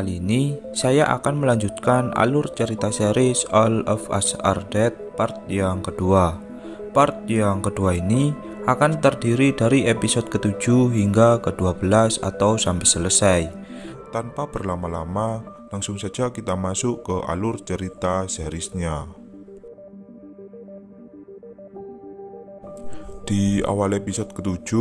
Kali ini saya akan melanjutkan alur cerita series All of Us Are Dead part yang kedua. Part yang kedua ini akan terdiri dari episode ke-7 hingga ke-12 atau sampai selesai. Tanpa berlama-lama, langsung saja kita masuk ke alur cerita seriesnya. Di awal episode ke-7,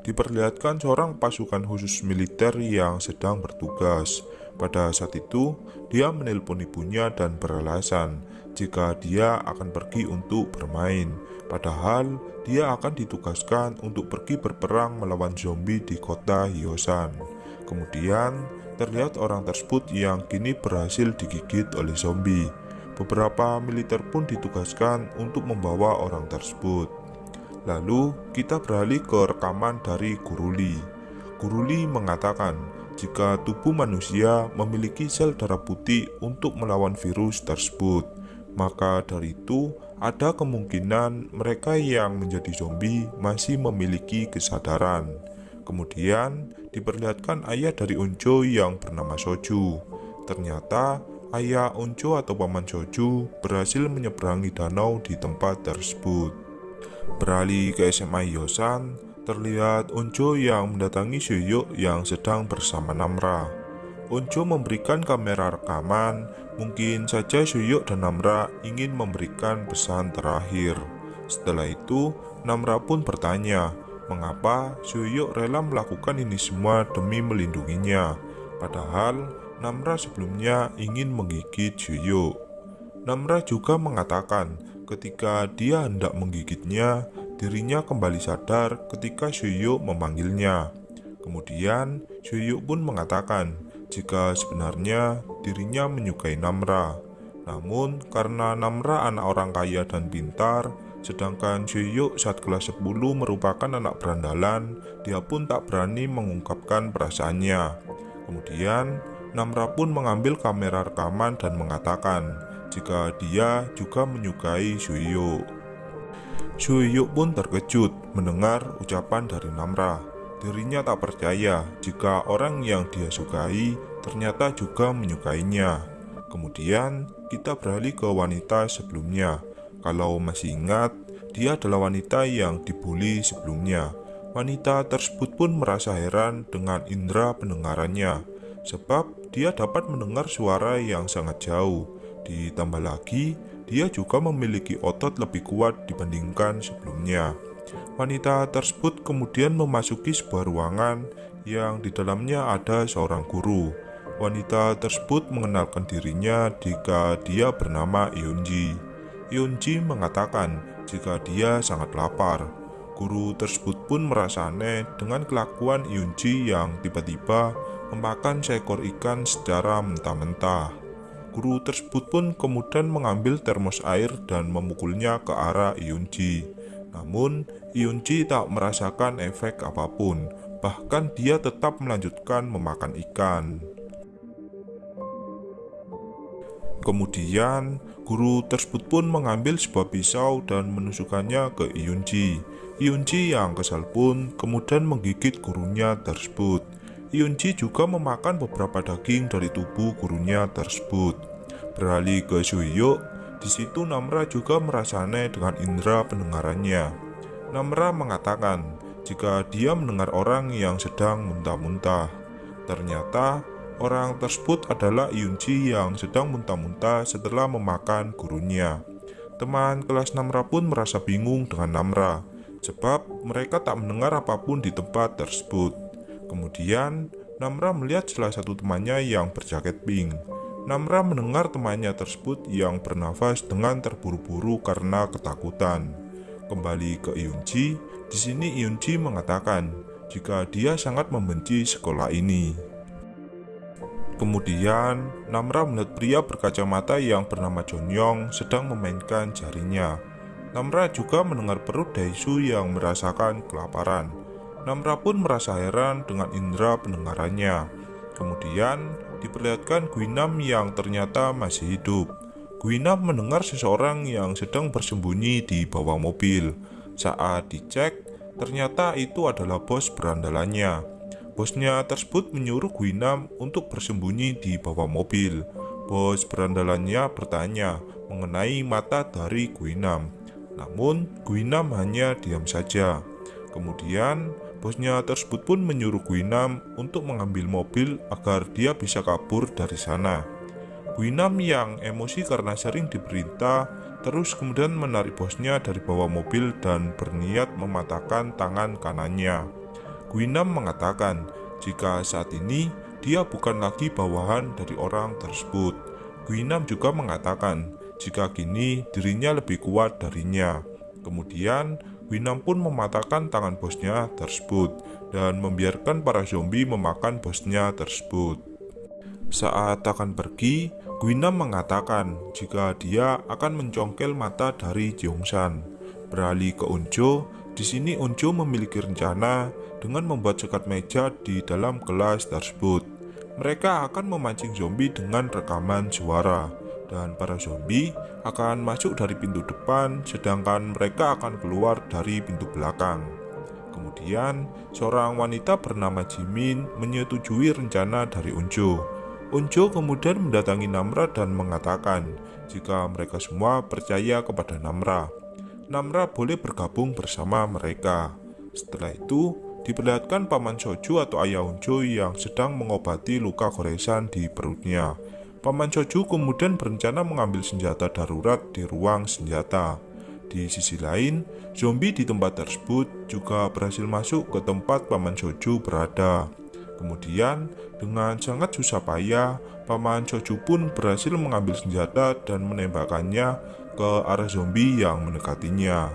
diperlihatkan seorang pasukan khusus militer yang sedang bertugas pada saat itu, dia menelpon ibunya dan beralasan jika dia akan pergi untuk bermain. Padahal, dia akan ditugaskan untuk pergi berperang melawan zombie di kota Hyosan. Kemudian, terlihat orang tersebut yang kini berhasil digigit oleh zombie. Beberapa militer pun ditugaskan untuk membawa orang tersebut. Lalu, kita beralih ke rekaman dari Guruli. Guruli mengatakan jika tubuh manusia memiliki sel darah putih untuk melawan virus tersebut. Maka dari itu, ada kemungkinan mereka yang menjadi zombie masih memiliki kesadaran. Kemudian, diperlihatkan ayah dari Unco yang bernama Soju. Ternyata, ayah Unco atau paman Soju berhasil menyeberangi danau di tempat tersebut. Beralih ke SMA Yosan, Terlihat Onjo yang mendatangi Suyuk yang sedang bersama Namra. Onjo memberikan kamera rekaman, mungkin saja Suyuk dan Namra ingin memberikan pesan terakhir. Setelah itu, Namra pun bertanya, mengapa Suyuk rela melakukan ini semua demi melindunginya, padahal Namra sebelumnya ingin menggigit Suyuk. Namra juga mengatakan ketika dia hendak menggigitnya, Dirinya kembali sadar ketika Shuyuk memanggilnya. Kemudian, Shuyuk pun mengatakan jika sebenarnya dirinya menyukai Namra. Namun, karena Namra anak orang kaya dan pintar, sedangkan Shuyuk saat kelas 10 merupakan anak berandalan, dia pun tak berani mengungkapkan perasaannya. Kemudian, Namra pun mengambil kamera rekaman dan mengatakan jika dia juga menyukai Shuyuk. Suyuk pun terkejut mendengar ucapan dari Namra. Dirinya tak percaya jika orang yang dia sukai ternyata juga menyukainya. Kemudian kita beralih ke wanita sebelumnya. Kalau masih ingat, dia adalah wanita yang dibully sebelumnya. Wanita tersebut pun merasa heran dengan indera pendengarannya, sebab dia dapat mendengar suara yang sangat jauh. Ditambah lagi, dia juga memiliki otot lebih kuat dibandingkan sebelumnya. Wanita tersebut kemudian memasuki sebuah ruangan yang di dalamnya ada seorang guru. Wanita tersebut mengenalkan dirinya jika dia bernama Yunji. Yunji mengatakan jika dia sangat lapar. Guru tersebut pun merasa aneh dengan kelakuan Yunji yang tiba-tiba memakan seekor ikan secara mentah-mentah. Guru tersebut pun kemudian mengambil termos air dan memukulnya ke arah Iyunji. Namun, Iyunji tak merasakan efek apa pun, bahkan dia tetap melanjutkan memakan ikan. Kemudian, guru tersebut pun mengambil sebuah pisau dan menusukkannya ke Iyunji. Iyunji yang kesal pun kemudian menggigit gurunya tersebut. Yunji juga memakan beberapa daging dari tubuh gurunya tersebut. Beralih ke Suyuk, di situ Namra juga merasa aneh dengan indera pendengarannya. Namra mengatakan jika dia mendengar orang yang sedang muntah-muntah. Ternyata orang tersebut adalah Yunji yang sedang muntah-muntah setelah memakan gurunya. Teman kelas Namra pun merasa bingung dengan Namra, sebab mereka tak mendengar apa pun di tempat tersebut. Kemudian, Namra melihat salah satu temannya yang berjaket pink. Namra mendengar temannya tersebut yang bernafas dengan terburu-buru karena ketakutan. Kembali ke Iyunji, di sini Iyunji mengatakan jika dia sangat membenci sekolah ini. Kemudian, Namra melihat pria berkacamata yang bernama Jonyong sedang memainkan jarinya. Namra juga mendengar perut Daisu yang merasakan kelaparan. Namra pun merasa heran dengan indera pendengarannya. Kemudian, diperlihatkan Guinam yang ternyata masih hidup. Guinam mendengar seseorang yang sedang bersembunyi di bawah mobil. Saat dicek, ternyata itu adalah bos berandalannya. Bosnya tersebut menyuruh Guinam untuk bersembunyi di bawah mobil. Bos berandalannya bertanya mengenai mata dari Guinam. Namun, Guinam hanya diam saja. Kemudian, bosnya tersebut pun menyuruh Guinam untuk mengambil mobil agar dia bisa kabur dari sana. Guinam yang emosi karena sering diperintah, terus kemudian menarik bosnya dari bawah mobil dan berniat mematahkan tangan kanannya. Guinam mengatakan jika saat ini dia bukan lagi bawahan dari orang tersebut. Guinam juga mengatakan jika kini dirinya lebih kuat darinya. Kemudian, Winam pun mematahkan tangan bosnya tersebut dan membiarkan para zombie memakan bosnya tersebut. Saat akan pergi, Gwinam mengatakan jika dia akan mencongkel mata dari Jeongsan. Beralih ke Unjo, di sini Unjo memiliki rencana dengan membuat sekat meja di dalam kelas tersebut. Mereka akan memancing zombie dengan rekaman suara dan para zombie akan masuk dari pintu depan sedangkan mereka akan keluar dari pintu belakang. Kemudian, seorang wanita bernama Jimin menyetujui rencana dari Unjo. Unjo kemudian mendatangi Namra dan mengatakan jika mereka semua percaya kepada Namra. Namra boleh bergabung bersama mereka. Setelah itu, diperlihatkan Paman Soju atau ayah Unjo yang sedang mengobati luka goresan di perutnya. Paman Choju kemudian berencana mengambil senjata darurat di ruang senjata. Di sisi lain, zombie di tempat tersebut juga berhasil masuk ke tempat Paman Choju berada. Kemudian, dengan sangat susah payah, Paman Choju pun berhasil mengambil senjata dan menembakkannya ke arah zombie yang mendekatinya.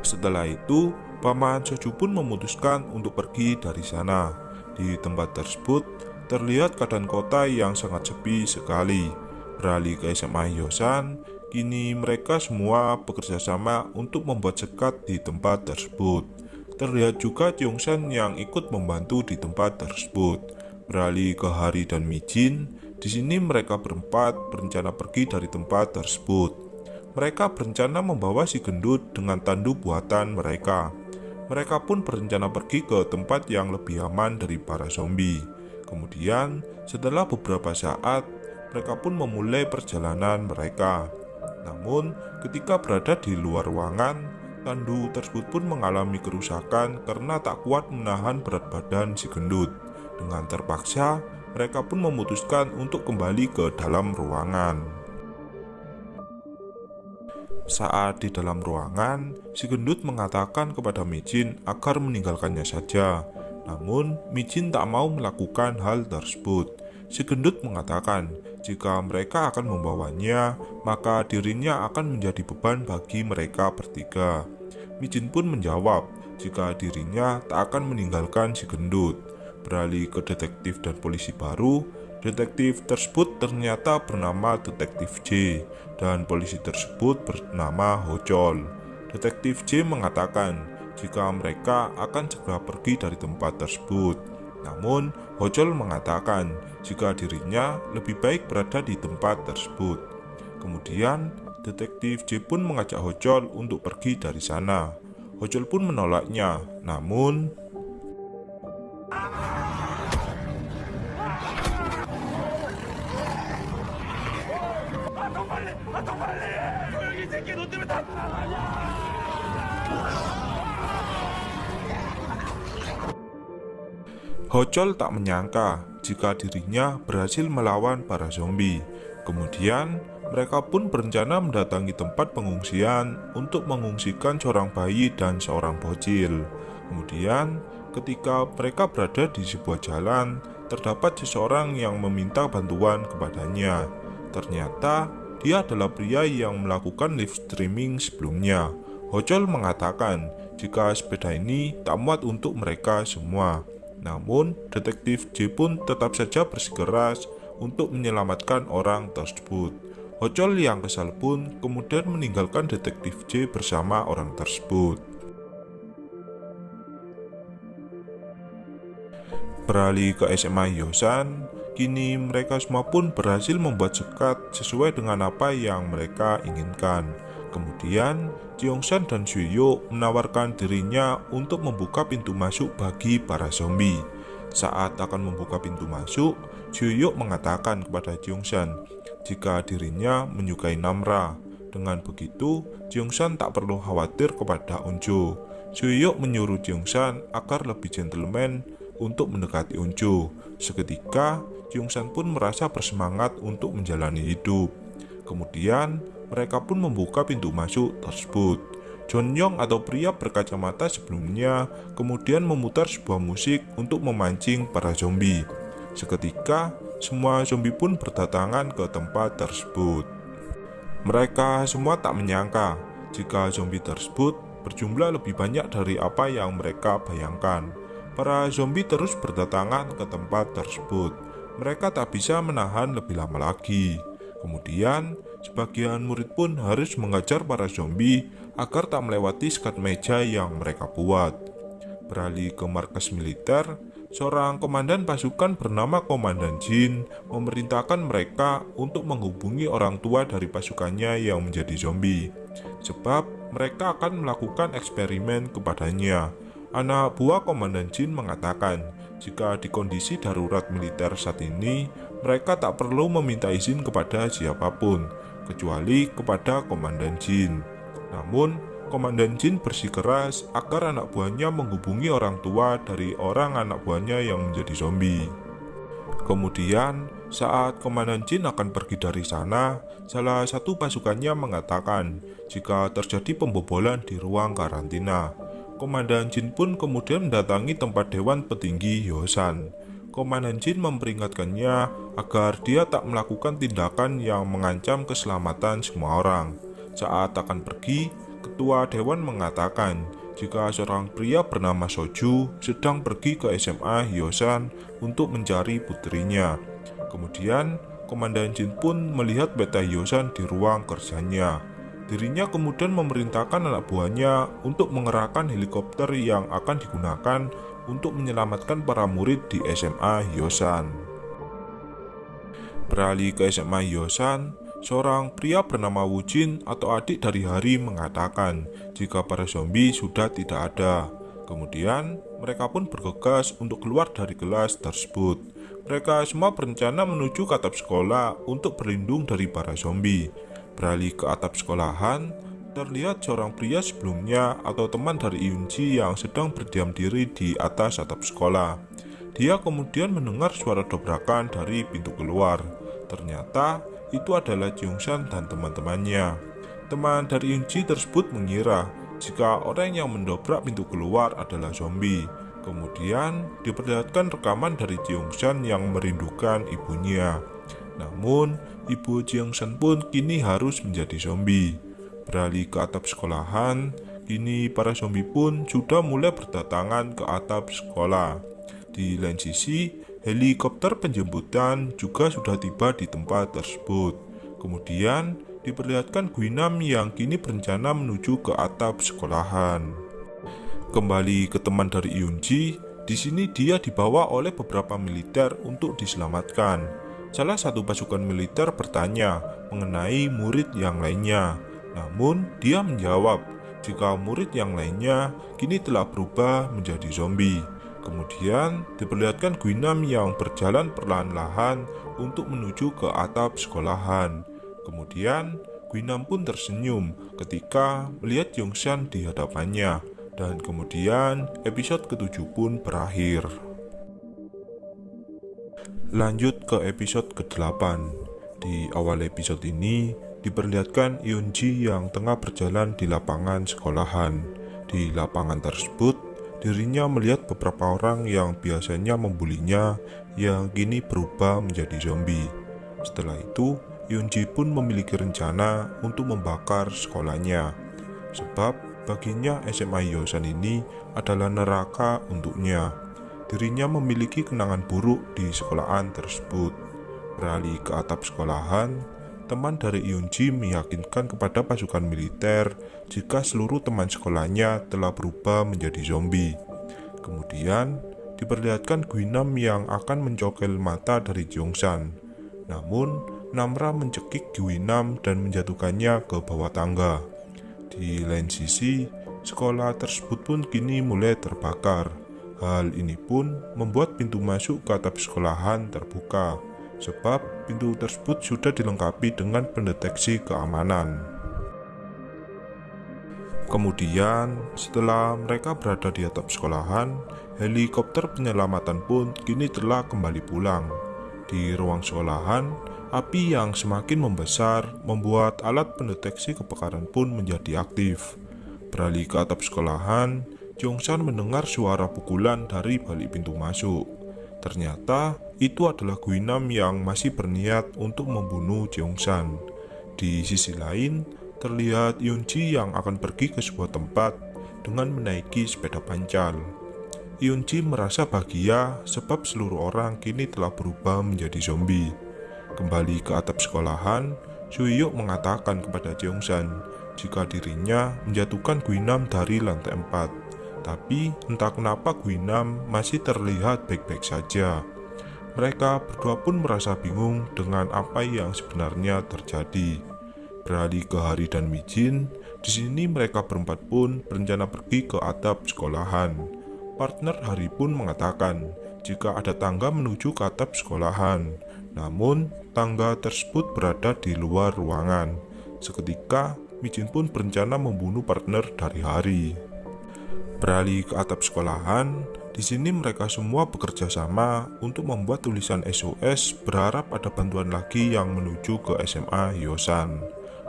Setelah itu, Paman Choju pun memutuskan untuk pergi dari sana. Di tempat tersebut, terlihat keadaan kota yang sangat sepi sekali. Beralih ke SMA Yosan, kini mereka semua bekerja sama untuk membuat sekat di tempat tersebut. Terlihat juga Tiongsan yang ikut membantu di tempat tersebut. Beralih ke Hari dan Mijin, di sini mereka berempat berencana pergi dari tempat tersebut. Mereka berencana membawa si gendut dengan tandu buatan mereka. Mereka pun berencana pergi ke tempat yang lebih aman dari para zombie. Kemudian, setelah beberapa saat, mereka pun memulai perjalanan mereka. Namun, ketika berada di luar ruangan, tandu tersebut pun mengalami kerusakan karena tak kuat menahan berat badan si gendut. Dengan terpaksa, mereka pun memutuskan untuk kembali ke dalam ruangan. Saat di dalam ruangan, si gendut mengatakan kepada Mijin agar meninggalkannya saja namun, Mijin tak mau melakukan hal tersebut. Si gendut mengatakan, jika mereka akan membawanya, maka dirinya akan menjadi beban bagi mereka bertiga. Mijin pun menjawab, jika dirinya tak akan meninggalkan si gendut. Beralih ke detektif dan polisi baru, detektif tersebut ternyata bernama Detektif J, dan polisi tersebut bernama Hojol. Detektif J mengatakan jika mereka akan segera pergi dari tempat tersebut. Namun, Hojol mengatakan jika dirinya lebih baik berada di tempat tersebut. Kemudian, detektif J pun mengajak Hojol untuk pergi dari sana. Hojol pun menolaknya, namun Hocol tak menyangka jika dirinya berhasil melawan para zombie. Kemudian, mereka pun berencana mendatangi tempat pengungsian untuk mengungsikan seorang bayi dan seorang bocil. Kemudian, ketika mereka berada di sebuah jalan, terdapat seseorang yang meminta bantuan kepadanya. Ternyata, dia adalah pria yang melakukan live streaming sebelumnya. Hocol mengatakan jika sepeda ini tak muat untuk mereka semua. Namun, detektif J pun tetap saja bersikeras untuk menyelamatkan orang tersebut. Hocol yang kesal pun kemudian meninggalkan detektif J bersama orang tersebut. Beralih ke SMA Yosan, kini mereka semua pun berhasil membuat sekat sesuai dengan apa yang mereka inginkan. Kemudian, Jeongsan dan Suyo menawarkan dirinya untuk membuka pintu masuk bagi para zombie. Saat akan membuka pintu masuk, Suyo mengatakan kepada Jeongsan jika dirinya menyukai Namra. Dengan begitu, Jeongsan tak perlu khawatir kepada Unjo. Suyo menyuruh Jeongsan agar lebih gentleman untuk mendekati Unjo. Seketika, Jeongsan pun merasa bersemangat untuk menjalani hidup. Kemudian, mereka pun membuka pintu masuk tersebut. John Yong atau pria berkacamata sebelumnya kemudian memutar sebuah musik untuk memancing para zombie. Seketika, semua zombie pun berdatangan ke tempat tersebut. Mereka semua tak menyangka jika zombie tersebut berjumlah lebih banyak dari apa yang mereka bayangkan. Para zombie terus berdatangan ke tempat tersebut. Mereka tak bisa menahan lebih lama lagi. Kemudian, sebagian murid pun harus mengajar para zombie agar tak melewati sekat meja yang mereka buat. Beralih ke markas militer, seorang komandan pasukan bernama Komandan Jin memerintahkan mereka untuk menghubungi orang tua dari pasukannya yang menjadi zombie. Sebab mereka akan melakukan eksperimen kepadanya. Anak buah Komandan Jin mengatakan, jika di kondisi darurat militer saat ini, mereka tak perlu meminta izin kepada siapa pun, kecuali kepada Komandan Jin. Namun, Komandan Jin bersikeras agar anak buahnya menghubungi orang tua dari orang anak buahnya yang menjadi zombie. Kemudian, saat Komandan Jin akan pergi dari sana, salah satu pasukannya mengatakan jika terjadi pembobolan di ruang karantina. Komandan Jin pun kemudian mendatangi tempat Dewan Petinggi Yosan. Komandan Jin memperingatkannya agar dia tak melakukan tindakan yang mengancam keselamatan semua orang. Saat akan pergi, Ketua Dewan mengatakan jika seorang pria bernama Soju sedang pergi ke SMA Hyosan untuk mencari putrinya. Kemudian, Komandan Jin pun melihat Beta Hyosan di ruang kerjanya. Dirinya kemudian memerintahkan anak buahnya untuk mengerahkan helikopter yang akan digunakan untuk menyelamatkan para murid di SMA Hyosan. Beralih ke SMA Hyosan, Seorang pria bernama Wujin atau adik dari Hari mengatakan jika para zombie sudah tidak ada. Kemudian, mereka pun bergegas untuk keluar dari kelas tersebut. Mereka semua berencana menuju ke atap sekolah untuk berlindung dari para zombie. Beralih ke atap sekolahan, terlihat seorang pria sebelumnya atau teman dari Yunji yang sedang berdiam diri di atas atap sekolah. Dia kemudian mendengar suara dobrakan dari pintu keluar. Ternyata itu adalah Jungsan dan teman-temannya. Teman dari Yunji tersebut mengira jika orang yang mendobrak pintu keluar adalah zombie. Kemudian diperlihatkan rekaman dari Jungsan yang merindukan ibunya. Namun, ibu Jungsan pun kini harus menjadi zombie. Beralih ke atap sekolahan, kini para zombie pun sudah mulai berdatangan ke atap sekolah. Di lain sisi, Helikopter penjemputan juga sudah tiba di tempat tersebut. Kemudian diperlihatkan Guinam yang kini berencana menuju ke atap sekolahan. Kembali ke teman dari Yunji, di sini dia dibawa oleh beberapa militer untuk diselamatkan. Salah satu pasukan militer bertanya mengenai murid yang lainnya. Namun, dia menjawab jika murid yang lainnya kini telah berubah menjadi zombie. Kemudian diperlihatkan Guinam yang berjalan perlahan-lahan untuk menuju ke atap sekolahan. Kemudian Guinam pun tersenyum ketika melihat Yongshan di hadapannya. Dan kemudian episode ketujuh pun berakhir. Lanjut ke episode ke-8. Di awal episode ini diperlihatkan Yunji yang tengah berjalan di lapangan sekolahan. Di lapangan tersebut dirinya melihat beberapa orang yang biasanya membulinya yang kini berubah menjadi zombie. Setelah itu, Yunji pun memiliki rencana untuk membakar sekolahnya. Sebab baginya SMA Yosan ini adalah neraka untuknya. Dirinya memiliki kenangan buruk di sekolahan tersebut. Beralih ke atap sekolahan, teman dari Yunji meyakinkan kepada pasukan militer jika seluruh teman sekolahnya telah berubah menjadi zombie. Kemudian, diperlihatkan Guinam yang akan mencokel mata dari Jongsan. Namun, Namra mencekik Guinam dan menjatuhkannya ke bawah tangga. Di lain sisi, sekolah tersebut pun kini mulai terbakar. Hal ini pun membuat pintu masuk ke atap sekolahan terbuka, sebab pintu tersebut sudah dilengkapi dengan pendeteksi keamanan. Kemudian, setelah mereka berada di atap sekolahan, helikopter penyelamatan pun kini telah kembali pulang. Di ruang sekolahan, Api yang semakin membesar membuat alat pendeteksi kebakaran pun menjadi aktif. Beralih ke atap sekolahan, Jongsan mendengar suara pukulan dari balik pintu masuk. Ternyata itu adalah Guinam yang masih berniat untuk membunuh Jongsan. Di sisi lain, terlihat Yunji yang akan pergi ke sebuah tempat dengan menaiki sepeda pancal. Yunji merasa bahagia sebab seluruh orang kini telah berubah menjadi zombie. Kembali ke atap sekolahan, Suyuk mengatakan kepada Jeongsan jika dirinya menjatuhkan Guinam dari lantai 4. Tapi entah kenapa Guinam masih terlihat baik-baik saja. Mereka berdua pun merasa bingung dengan apa yang sebenarnya terjadi. Beralih ke Hari dan Mijin, di sini mereka berempat pun berencana pergi ke atap sekolahan. Partner Hari pun mengatakan jika ada tangga menuju ke atap sekolahan. Namun, tangga tersebut berada di luar ruangan. Seketika, Mijin pun berencana membunuh partner dari Hari. Beralih ke atap sekolahan, di sini mereka semua bekerja sama untuk membuat tulisan SOS berharap ada bantuan lagi yang menuju ke SMA Yosan.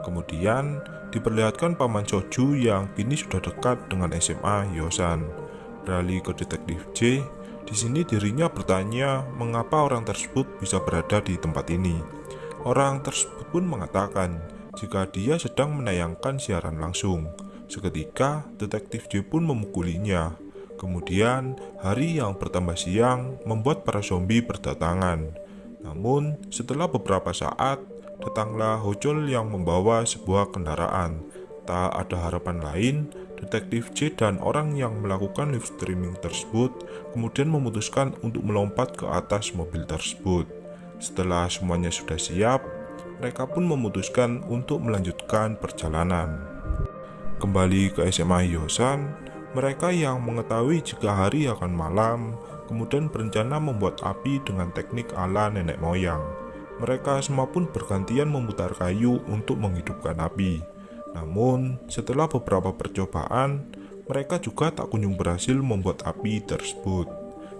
Kemudian, diperlihatkan Paman Soju yang kini sudah dekat dengan SMA Yosan. Beralih ke detektif J, di sini dirinya bertanya mengapa orang tersebut bisa berada di tempat ini. Orang tersebut pun mengatakan jika dia sedang menayangkan siaran langsung. Seketika, detektif J pun memukulinya. Kemudian, hari yang bertambah siang membuat para zombie berdatangan. Namun, setelah beberapa saat, datanglah Hojol yang membawa sebuah kendaraan. Tak ada harapan lain Detektif J dan orang yang melakukan live streaming tersebut kemudian memutuskan untuk melompat ke atas mobil tersebut. Setelah semuanya sudah siap, mereka pun memutuskan untuk melanjutkan perjalanan. Kembali ke SMA Yosan, mereka yang mengetahui jika hari akan malam, kemudian berencana membuat api dengan teknik ala nenek moyang. Mereka semua pun bergantian memutar kayu untuk menghidupkan api. Namun, setelah beberapa percobaan, mereka juga tak kunjung berhasil membuat api tersebut.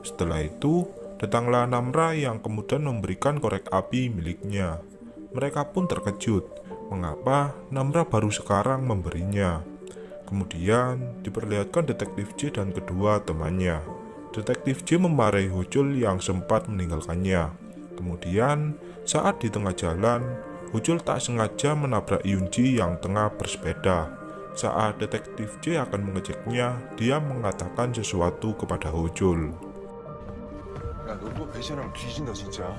Setelah itu, datanglah Namra yang kemudian memberikan korek api miliknya. Mereka pun terkejut, mengapa Namra baru sekarang memberinya. Kemudian, diperlihatkan detektif J dan kedua temannya. Detektif J memarahi Hojul yang sempat meninggalkannya. Kemudian, saat di tengah jalan, Hujul tak sengaja menabrak Yunji yang tengah bersepeda. Saat detektif J akan mengeceknya, dia mengatakan sesuatu kepada Hujul. 야, 너또 배신하면 뒤진다 진짜.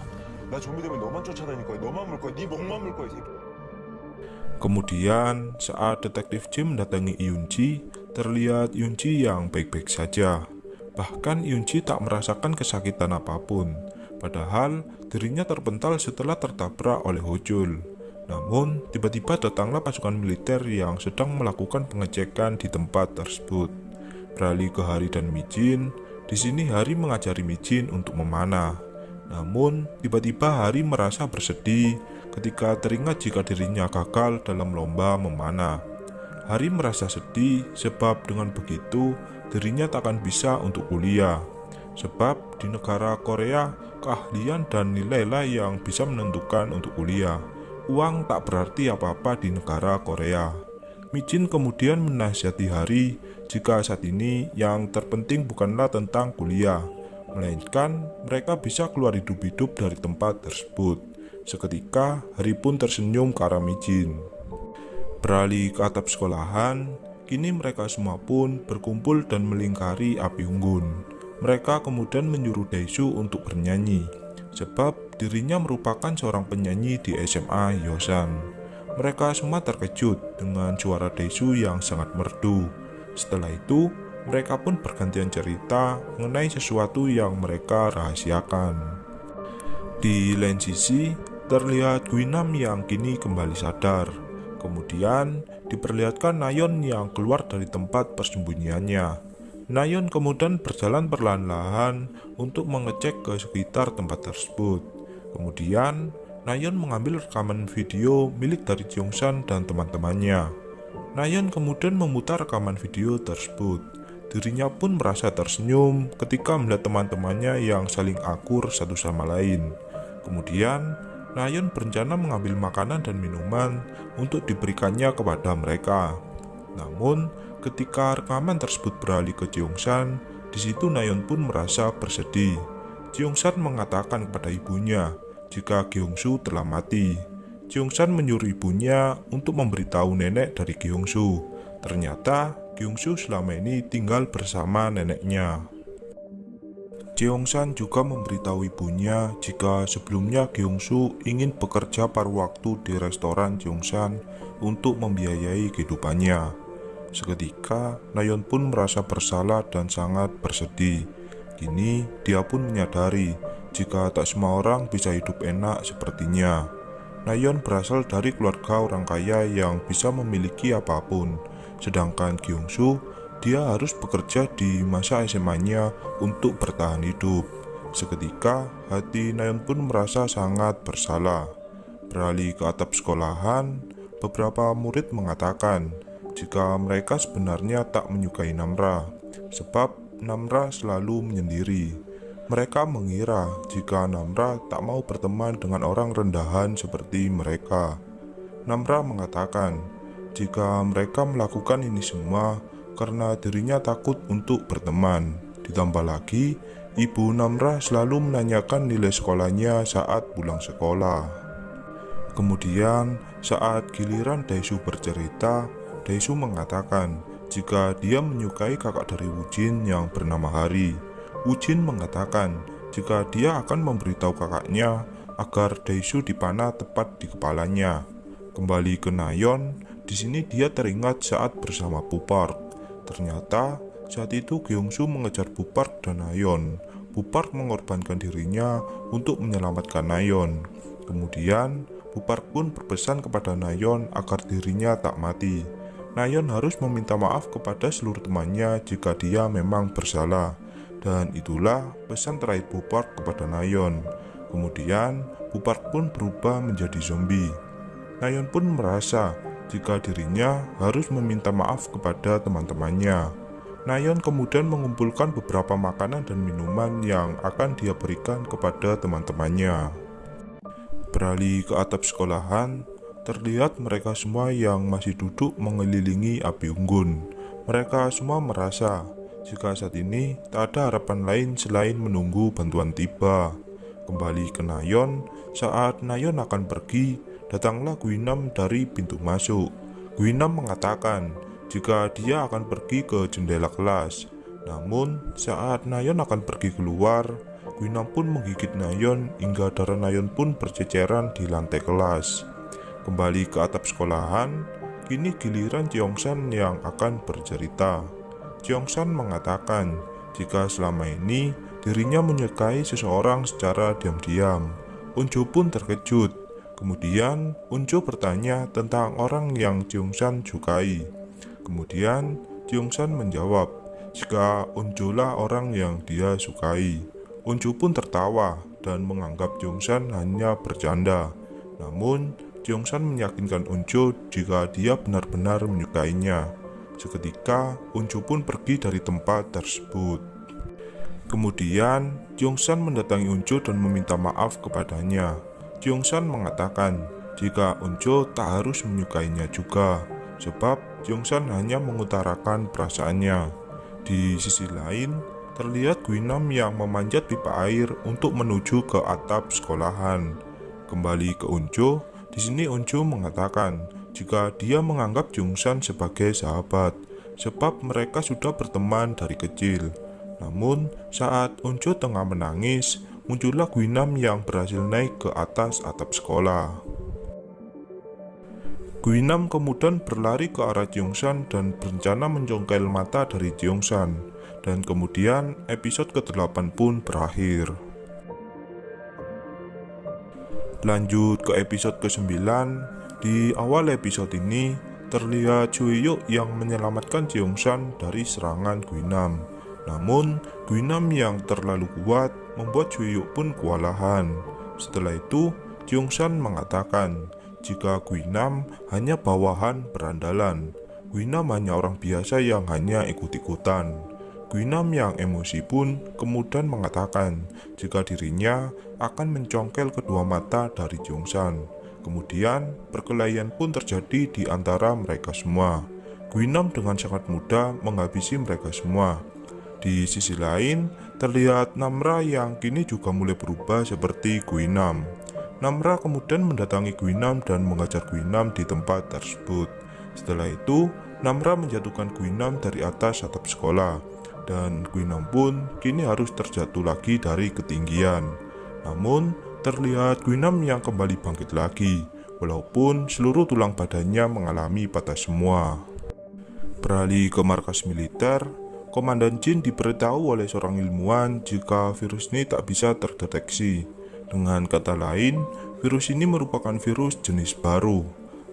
나 좀비 되면 너만 쫓아다닐 거야. 너만 물 거야. 네 목만 물 거야, 이 새끼. Kemudian, saat detektif J mendatangi Yunji, terlihat Yunji yang baik-baik saja. Bahkan Yunji tak merasakan kesakitan apa pun. Padahal dirinya terpental setelah tertabrak oleh Hojul. Namun, tiba-tiba datanglah pasukan militer yang sedang melakukan pengecekan di tempat tersebut. Beralih ke Hari dan Mijin, di sini Hari mengajari Mijin untuk memanah. Namun, tiba-tiba Hari merasa bersedih ketika teringat jika dirinya gagal dalam lomba memanah. Hari merasa sedih sebab dengan begitu dirinya tak akan bisa untuk kuliah. Sebab di negara Korea, keahlian dan nilailah yang bisa menentukan untuk kuliah. Uang tak berarti apa-apa di negara Korea. Mijin kemudian menasihati Hari jika saat ini yang terpenting bukanlah tentang kuliah, melainkan mereka bisa keluar hidup-hidup dari tempat tersebut. Seketika, Hari pun tersenyum ke arah Mijin. Beralih ke atap sekolahan, Kini mereka semua pun berkumpul dan melingkari api unggun. Mereka kemudian menyuruh Daishu untuk bernyanyi, sebab dirinya merupakan seorang penyanyi di SMA Yosan. Mereka semua terkejut dengan suara Daishu yang sangat merdu. Setelah itu, mereka pun bergantian cerita mengenai sesuatu yang mereka rahasiakan. Di lain sisi, terlihat Gwinam yang kini kembali sadar. Kemudian diperlihatkan Nayon yang keluar dari tempat persembunyiannya. Nayon kemudian berjalan perlahan-lahan untuk mengecek ke sekitar tempat tersebut. Kemudian, Nayon mengambil rekaman video milik dari Jongsan dan teman-temannya. Nayon kemudian memutar rekaman video tersebut. Dirinya pun merasa tersenyum ketika melihat teman-temannya yang saling akur satu sama lain. Kemudian, Nayon berencana mengambil makanan dan minuman untuk diberikannya kepada mereka. Namun, ketika rekaman tersebut beralih ke Jeongsan, di situ Nayon pun merasa bersedih. Jeongsan mengatakan kepada ibunya jika Gyeongsu telah mati. Jeongsan menyuruh ibunya untuk memberitahu nenek dari Gyeongsu. Ternyata Gyeongsu selama ini tinggal bersama neneknya. Jeongsan juga memberitahu ibunya jika sebelumnya Gyeongsu ingin bekerja paruh waktu di restoran Jeongsan untuk membiayai kehidupannya. Seketika, Nayon pun merasa bersalah dan sangat bersedih. Kini, dia pun menyadari jika tak semua orang bisa hidup enak sepertinya. Nayon berasal dari keluarga orang kaya yang bisa memiliki apa pun, sedangkan Gyeongsu dia harus bekerja di masa SMA-nya untuk bertahan hidup. Seketika, hati Nayon pun merasa sangat bersalah. Beralih ke atap sekolahan, beberapa murid mengatakan jika mereka sebenarnya tak menyukai Namra, sebab Namra selalu menyendiri. Mereka mengira jika Namra tak mau berteman dengan orang rendahan seperti mereka. Namra mengatakan jika mereka melakukan ini semua karena dirinya takut untuk berteman. Ditambah lagi, ibu Namra selalu menanyakan nilai sekolahnya saat pulang sekolah. Kemudian, saat giliran Daisu bercerita, Daisu mengatakan jika dia menyukai kakak dari Wujin yang bernama Hari. Wujin mengatakan jika dia akan memberitahu kakaknya agar Daisu dipanah tepat di kepalanya. Kembali ke Nayon, di sini dia teringat saat bersama Pupark. Ternyata saat itu Gyeongsu mengejar Bupark dan Nayon. Bupark mengorbankan dirinya untuk menyelamatkan Nayon. Kemudian Bupark pun berpesan kepada Nayon agar dirinya tak mati. Nayon harus meminta maaf kepada seluruh temannya jika dia memang bersalah. Dan itulah pesan terakhir Bupark kepada Nayon. Kemudian Bupark pun berubah menjadi zombie. Nayon pun merasa jika dirinya harus meminta maaf kepada teman-temannya. Nayon kemudian mengumpulkan beberapa makanan dan minuman yang akan dia berikan kepada teman-temannya. Beralih ke atap sekolahan, terlihat mereka semua yang masih duduk mengelilingi api unggun. Mereka semua merasa jika saat ini tak ada harapan lain selain menunggu bantuan tiba. Kembali ke Nayon, saat Nayon akan pergi, datanglah Guinam dari pintu masuk. Guinam mengatakan jika dia akan pergi ke jendela kelas. Namun, saat Nayon akan pergi keluar, Guinam pun menggigit Nayon hingga darah Nayon pun berceceran di lantai kelas. Kembali ke atap sekolahan, kini giliran Cheongsan yang akan bercerita. Cheongsan mengatakan jika selama ini dirinya menyukai seseorang secara diam-diam. Unju pun terkejut Kemudian Unjo bertanya tentang orang yang Jungsan sukai. Kemudian Jungsan menjawab, jika Unjo lah orang yang dia sukai. Unjo pun tertawa dan menganggap Jungsan hanya bercanda. Namun, Jungsan meyakinkan Unjo jika dia benar-benar menyukainya. Seketika, Unjo pun pergi dari tempat tersebut. Kemudian, Jungsan mendatangi Unjo dan meminta maaf kepadanya. Jongsan mengatakan jika Unjo tak harus menyukainya juga, sebab Jongsan hanya mengutarakan perasaannya. Di sisi lain, terlihat Gwinam yang memanjat pipa air untuk menuju ke atap sekolahan. Kembali ke Unjo, di sini Unjo mengatakan jika dia menganggap Jungsan sebagai sahabat. sebab mereka sudah berteman dari kecil. Namun, saat Onjo tengah menangis, muncullah Guinam yang berhasil naik ke atas atap sekolah. Guinam kemudian berlari ke arah Jiongsan dan berencana mencongkel mata dari Jiongsan. Dan kemudian episode ke-8 pun berakhir. Lanjut ke episode ke-9, di awal episode ini terlihat Yuk yang menyelamatkan Jiongsan dari serangan Guinam. Namun, Guinam yang terlalu kuat membuat Yuk pun kewalahan. Setelah itu, Jiongsan mengatakan, jika Guinam hanya bawahan berandalan. Guinam hanya orang biasa yang hanya ikut-ikutan. Guinam yang emosi pun kemudian mengatakan jika dirinya akan mencongkel kedua mata dari Jongsan. Kemudian perkelahian pun terjadi di antara mereka semua. Guinam dengan sangat mudah menghabisi mereka semua. Di sisi lain, terlihat Namra yang kini juga mulai berubah seperti Guinam. Namra kemudian mendatangi Guinam dan mengajar Guinam di tempat tersebut. Setelah itu, Namra menjatuhkan Guinam dari atas atap sekolah, dan Guinam pun kini harus terjatuh lagi dari ketinggian. Namun, terlihat Guinam yang kembali bangkit lagi, walaupun seluruh tulang badannya mengalami patah semua. Beralih ke markas militer, Komandan Jin diberitahu oleh seorang ilmuwan jika virus ini tak bisa terdeteksi. Dengan kata lain, virus ini merupakan virus jenis baru.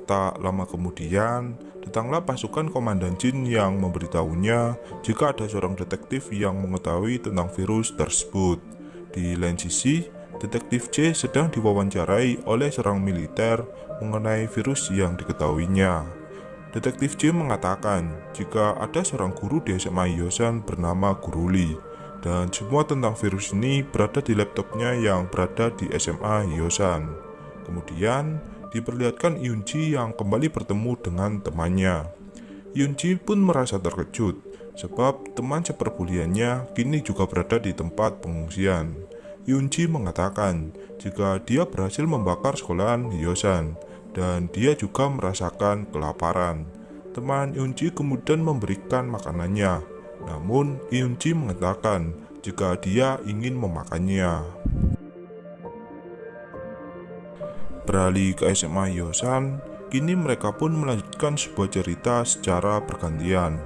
Tak lama kemudian, datanglah pasukan Komandan Jin yang memberitahunya jika ada seorang detektif yang mengetahui tentang virus tersebut. Di lain sisi, detektif J sedang diwawancarai oleh seorang militer mengenai virus yang diketahuinya. Detektif J mengatakan jika ada seorang guru di SMA Yosan bernama Guru Lee dan semua tentang virus ini berada di laptopnya yang berada di SMA Hyosan. Kemudian diperlihatkan Yunji yang kembali bertemu dengan temannya. Yunji pun merasa terkejut sebab teman seperbuliannya kini juga berada di tempat pengungsian. Yunji mengatakan jika dia berhasil membakar sekolahan Hyosan dan dia juga merasakan kelaparan. Teman Yunji kemudian memberikan makanannya namun, Yunji mengatakan jika dia ingin memakannya. Beralih ke SMA Yosan, kini mereka pun melanjutkan sebuah cerita secara bergantian.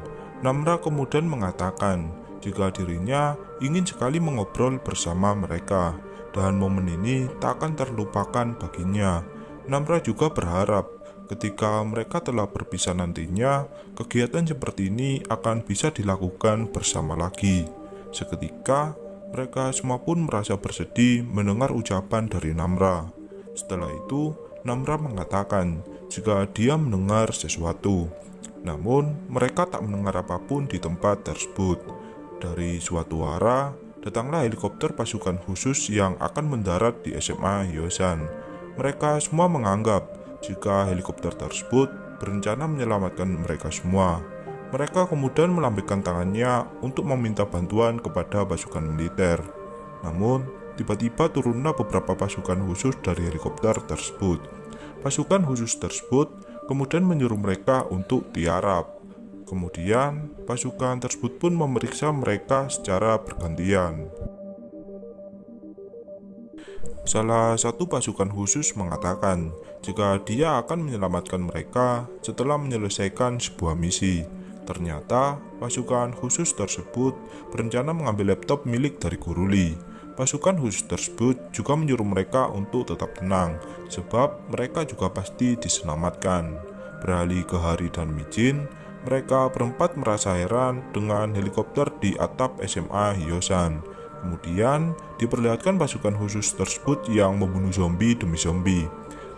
Namra kemudian mengatakan jika dirinya ingin sekali mengobrol bersama mereka dan momen ini tak akan terlupakan baginya. Namra juga berharap Ketika mereka telah berpisah nantinya, kegiatan seperti ini akan bisa dilakukan bersama lagi. Seketika, mereka semua pun merasa bersedih mendengar ucapan dari Namra. Setelah itu, Namra mengatakan jika dia mendengar sesuatu. Namun, mereka tak mendengar apa pun di tempat tersebut. Dari suatu arah, datanglah helikopter pasukan khusus yang akan mendarat di SMA Yosan. Mereka semua menganggap jika helikopter tersebut berencana menyelamatkan mereka semua. Mereka kemudian melambaikan tangannya untuk meminta bantuan kepada pasukan militer. Namun, tiba-tiba turunlah beberapa pasukan khusus dari helikopter tersebut. Pasukan khusus tersebut kemudian menyuruh mereka untuk tiarap. Kemudian, pasukan tersebut pun memeriksa mereka secara bergantian. Salah satu pasukan khusus mengatakan jika dia akan menyelamatkan mereka setelah menyelesaikan sebuah misi. Ternyata, pasukan khusus tersebut berencana mengambil laptop milik dari Guruli. Pasukan khusus tersebut juga menyuruh mereka untuk tetap tenang, sebab mereka juga pasti diselamatkan. Beralih ke Hari dan Mijin, mereka berempat merasa heran dengan helikopter di atap SMA Hyosan Kemudian diperlihatkan pasukan khusus tersebut yang membunuh zombie demi zombie.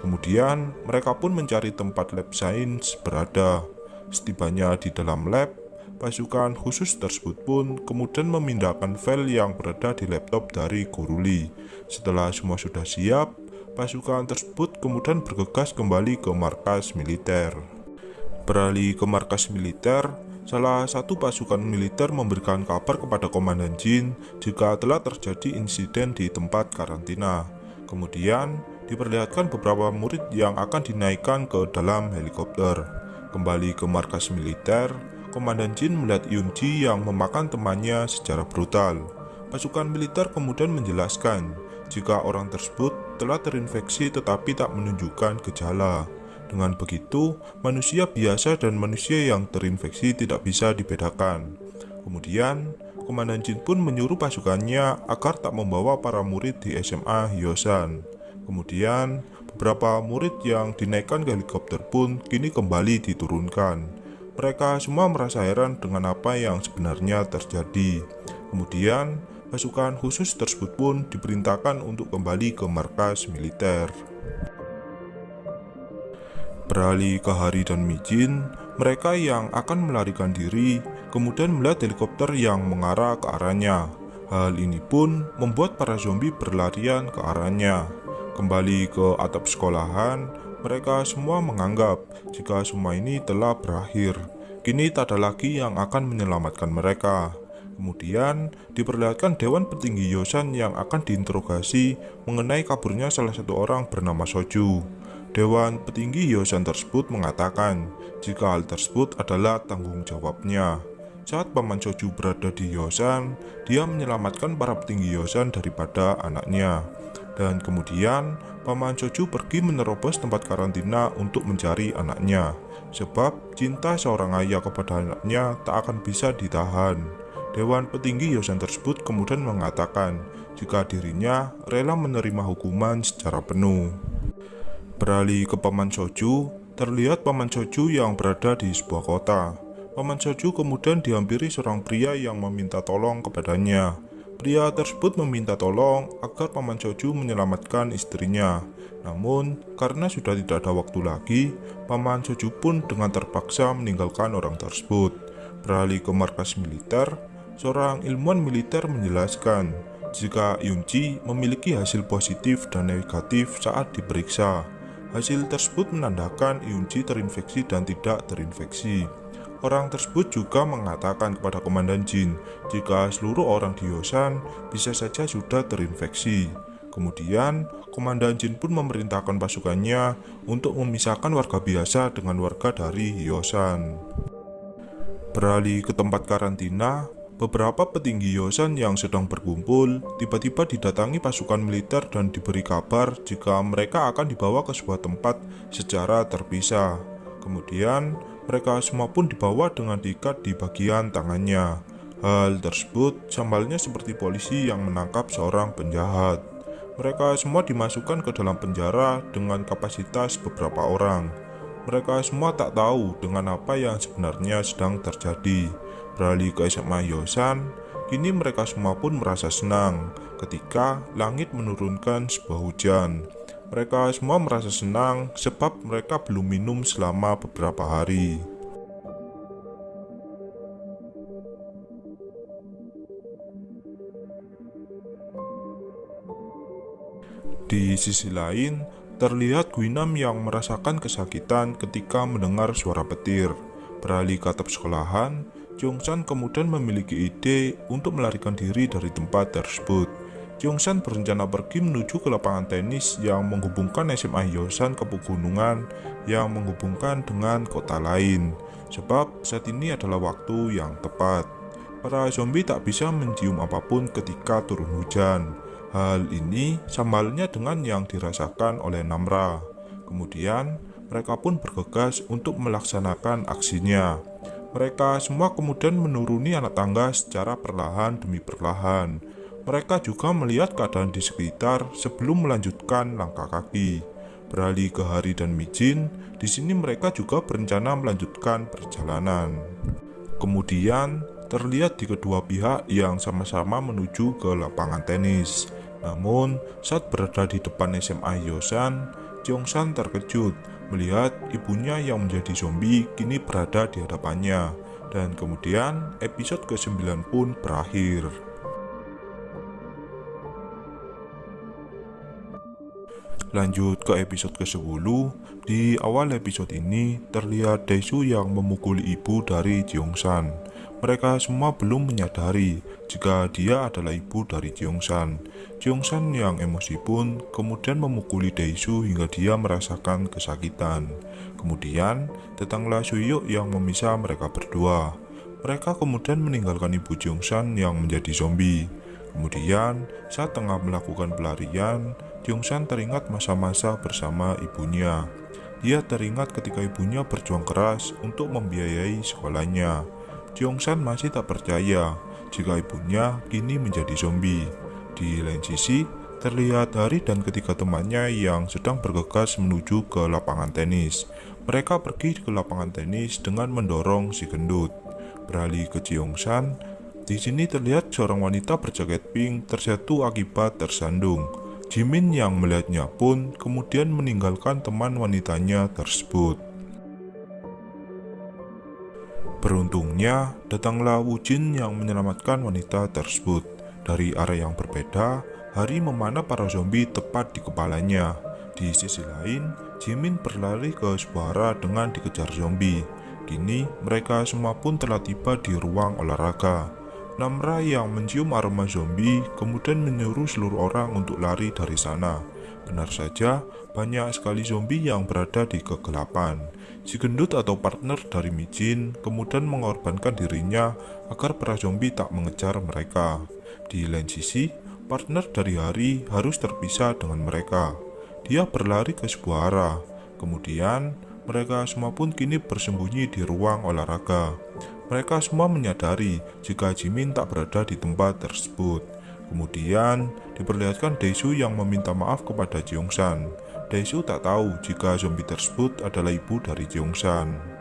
Kemudian mereka pun mencari tempat lab sains berada. Setibanya di dalam lab, pasukan khusus tersebut pun kemudian memindahkan file yang berada di laptop dari Guruli. Setelah semua sudah siap, pasukan tersebut kemudian bergegas kembali ke markas militer. Beralih ke markas militer, Salah satu pasukan militer memberikan kabar kepada Komandan Jin jika telah terjadi insiden di tempat karantina. Kemudian, diperlihatkan beberapa murid yang akan dinaikkan ke dalam helikopter. Kembali ke markas militer, Komandan Jin melihat Yunji yang memakan temannya secara brutal. Pasukan militer kemudian menjelaskan jika orang tersebut telah terinfeksi tetapi tak menunjukkan gejala. Dengan begitu, manusia biasa dan manusia yang terinfeksi tidak bisa dibedakan. Kemudian, Komandan Jin pun menyuruh pasukannya agar tak membawa para murid di SMA Hyosan. Kemudian, beberapa murid yang dinaikkan ke helikopter pun kini kembali diturunkan. Mereka semua merasa heran dengan apa yang sebenarnya terjadi. Kemudian, pasukan khusus tersebut pun diperintahkan untuk kembali ke markas militer. Beralih ke Hari dan Mijin, mereka yang akan melarikan diri kemudian melihat helikopter yang mengarah ke arahnya. Hal ini pun membuat para zombie berlarian ke arahnya. Kembali ke atap sekolahan, mereka semua menganggap jika semua ini telah berakhir. Kini tak ada lagi yang akan menyelamatkan mereka. Kemudian diperlihatkan Dewan Petinggi Yosan yang akan diinterogasi mengenai kaburnya salah satu orang bernama Soju. Dewan petinggi Yosan tersebut mengatakan jika hal tersebut adalah tanggung jawabnya. Saat Paman Soju berada di Yosan, dia menyelamatkan para petinggi Yosan daripada anaknya. Dan kemudian, Paman Soju pergi menerobos tempat karantina untuk mencari anaknya. Sebab cinta seorang ayah kepada anaknya tak akan bisa ditahan. Dewan petinggi Yosan tersebut kemudian mengatakan jika dirinya rela menerima hukuman secara penuh. Beralih ke Paman Soju, terlihat Paman Soju yang berada di sebuah kota. Paman Soju kemudian dihampiri seorang pria yang meminta tolong kepadanya. Pria tersebut meminta tolong agar Paman Soju menyelamatkan istrinya. Namun, karena sudah tidak ada waktu lagi, Paman Soju pun dengan terpaksa meninggalkan orang tersebut. Beralih ke markas militer, seorang ilmuwan militer menjelaskan jika Yunji memiliki hasil positif dan negatif saat diperiksa. Hasil tersebut menandakan Yunji terinfeksi dan tidak terinfeksi. Orang tersebut juga mengatakan kepada Komandan Jin jika seluruh orang di Yosan bisa saja sudah terinfeksi. Kemudian, Komandan Jin pun memerintahkan pasukannya untuk memisahkan warga biasa dengan warga dari Yosan. Beralih ke tempat karantina, Beberapa petinggi Yosan yang sedang berkumpul tiba-tiba didatangi pasukan militer dan diberi kabar jika mereka akan dibawa ke sebuah tempat secara terpisah. Kemudian, mereka semua pun dibawa dengan diikat di bagian tangannya. Hal tersebut sambalnya seperti polisi yang menangkap seorang penjahat. Mereka semua dimasukkan ke dalam penjara dengan kapasitas beberapa orang. Mereka semua tak tahu dengan apa yang sebenarnya sedang terjadi beralih ke SMA Yosan, kini mereka semua pun merasa senang ketika langit menurunkan sebuah hujan. Mereka semua merasa senang sebab mereka belum minum selama beberapa hari. Di sisi lain, terlihat Gwinam yang merasakan kesakitan ketika mendengar suara petir. Beralih ke atap sekolahan, Jongsan kemudian memiliki ide untuk melarikan diri dari tempat tersebut. Jongsan berencana pergi menuju ke lapangan tenis yang menghubungkan SMA Hyosan ke pegunungan yang menghubungkan dengan kota lain. Sebab saat ini adalah waktu yang tepat. Para zombie tak bisa mencium apa pun ketika turun hujan. Hal ini sama halnya dengan yang dirasakan oleh Namra. Kemudian, mereka pun bergegas untuk melaksanakan aksinya. Mereka semua kemudian menuruni anak tangga secara perlahan demi perlahan. Mereka juga melihat keadaan di sekitar sebelum melanjutkan langkah kaki. Beralih ke Hari dan Mijin, di sini mereka juga berencana melanjutkan perjalanan. Kemudian, terlihat di kedua pihak yang sama-sama menuju ke lapangan tenis. Namun, saat berada di depan SMA Yosan, Jongsan terkejut melihat ibunya yang menjadi zombie kini berada di hadapannya. Dan kemudian episode ke-9 pun berakhir. Lanjut ke episode ke-10, di awal episode ini terlihat Daesu yang memukuli ibu dari Jeongsan. Mereka semua belum menyadari jika dia adalah ibu dari Jeongsan. Jeongsan yang emosi pun kemudian memukuli Daesu hingga dia merasakan kesakitan. Kemudian, datanglah Suyuk yang memisah mereka berdua. Mereka kemudian meninggalkan ibu Jongsan yang menjadi zombie. Kemudian, saat tengah melakukan pelarian, Jongsan teringat masa-masa bersama ibunya. Dia teringat ketika ibunya berjuang keras untuk membiayai sekolahnya. Jongsan masih tak percaya jika ibunya kini menjadi zombie. Di lain sisi, terlihat Hari dan ketiga temannya yang sedang bergegas menuju ke lapangan tenis. Mereka pergi ke lapangan tenis dengan mendorong si gendut. Beralih ke Jongsan, di sini terlihat seorang wanita berjaket pink terjatuh akibat tersandung. Jimin yang melihatnya pun kemudian meninggalkan teman wanitanya tersebut. Beruntungnya, datanglah Wujin yang menyelamatkan wanita tersebut. Dari area yang berbeda, Hari memanah para zombie tepat di kepalanya. Di sisi lain, Jimin berlari ke sebuah arah dengan dikejar zombie. Kini, mereka semua pun telah tiba di ruang olahraga. Namra yang mencium aroma zombie kemudian menyuruh seluruh orang untuk lari dari sana. Benar saja, banyak sekali zombie yang berada di kegelapan. Si gendut atau partner dari Mijin kemudian mengorbankan dirinya agar para zombie tak mengejar mereka. Di lain sisi, partner dari Hari harus terpisah dengan mereka. Dia berlari ke sebuah arah. Kemudian, mereka semua pun kini bersembunyi di ruang olahraga. Mereka semua menyadari jika Jimin tak berada di tempat tersebut. Kemudian, diperlihatkan Daesu yang meminta maaf kepada Jeongsan. Daesu tak tahu jika zombie tersebut adalah ibu dari Jeongsan.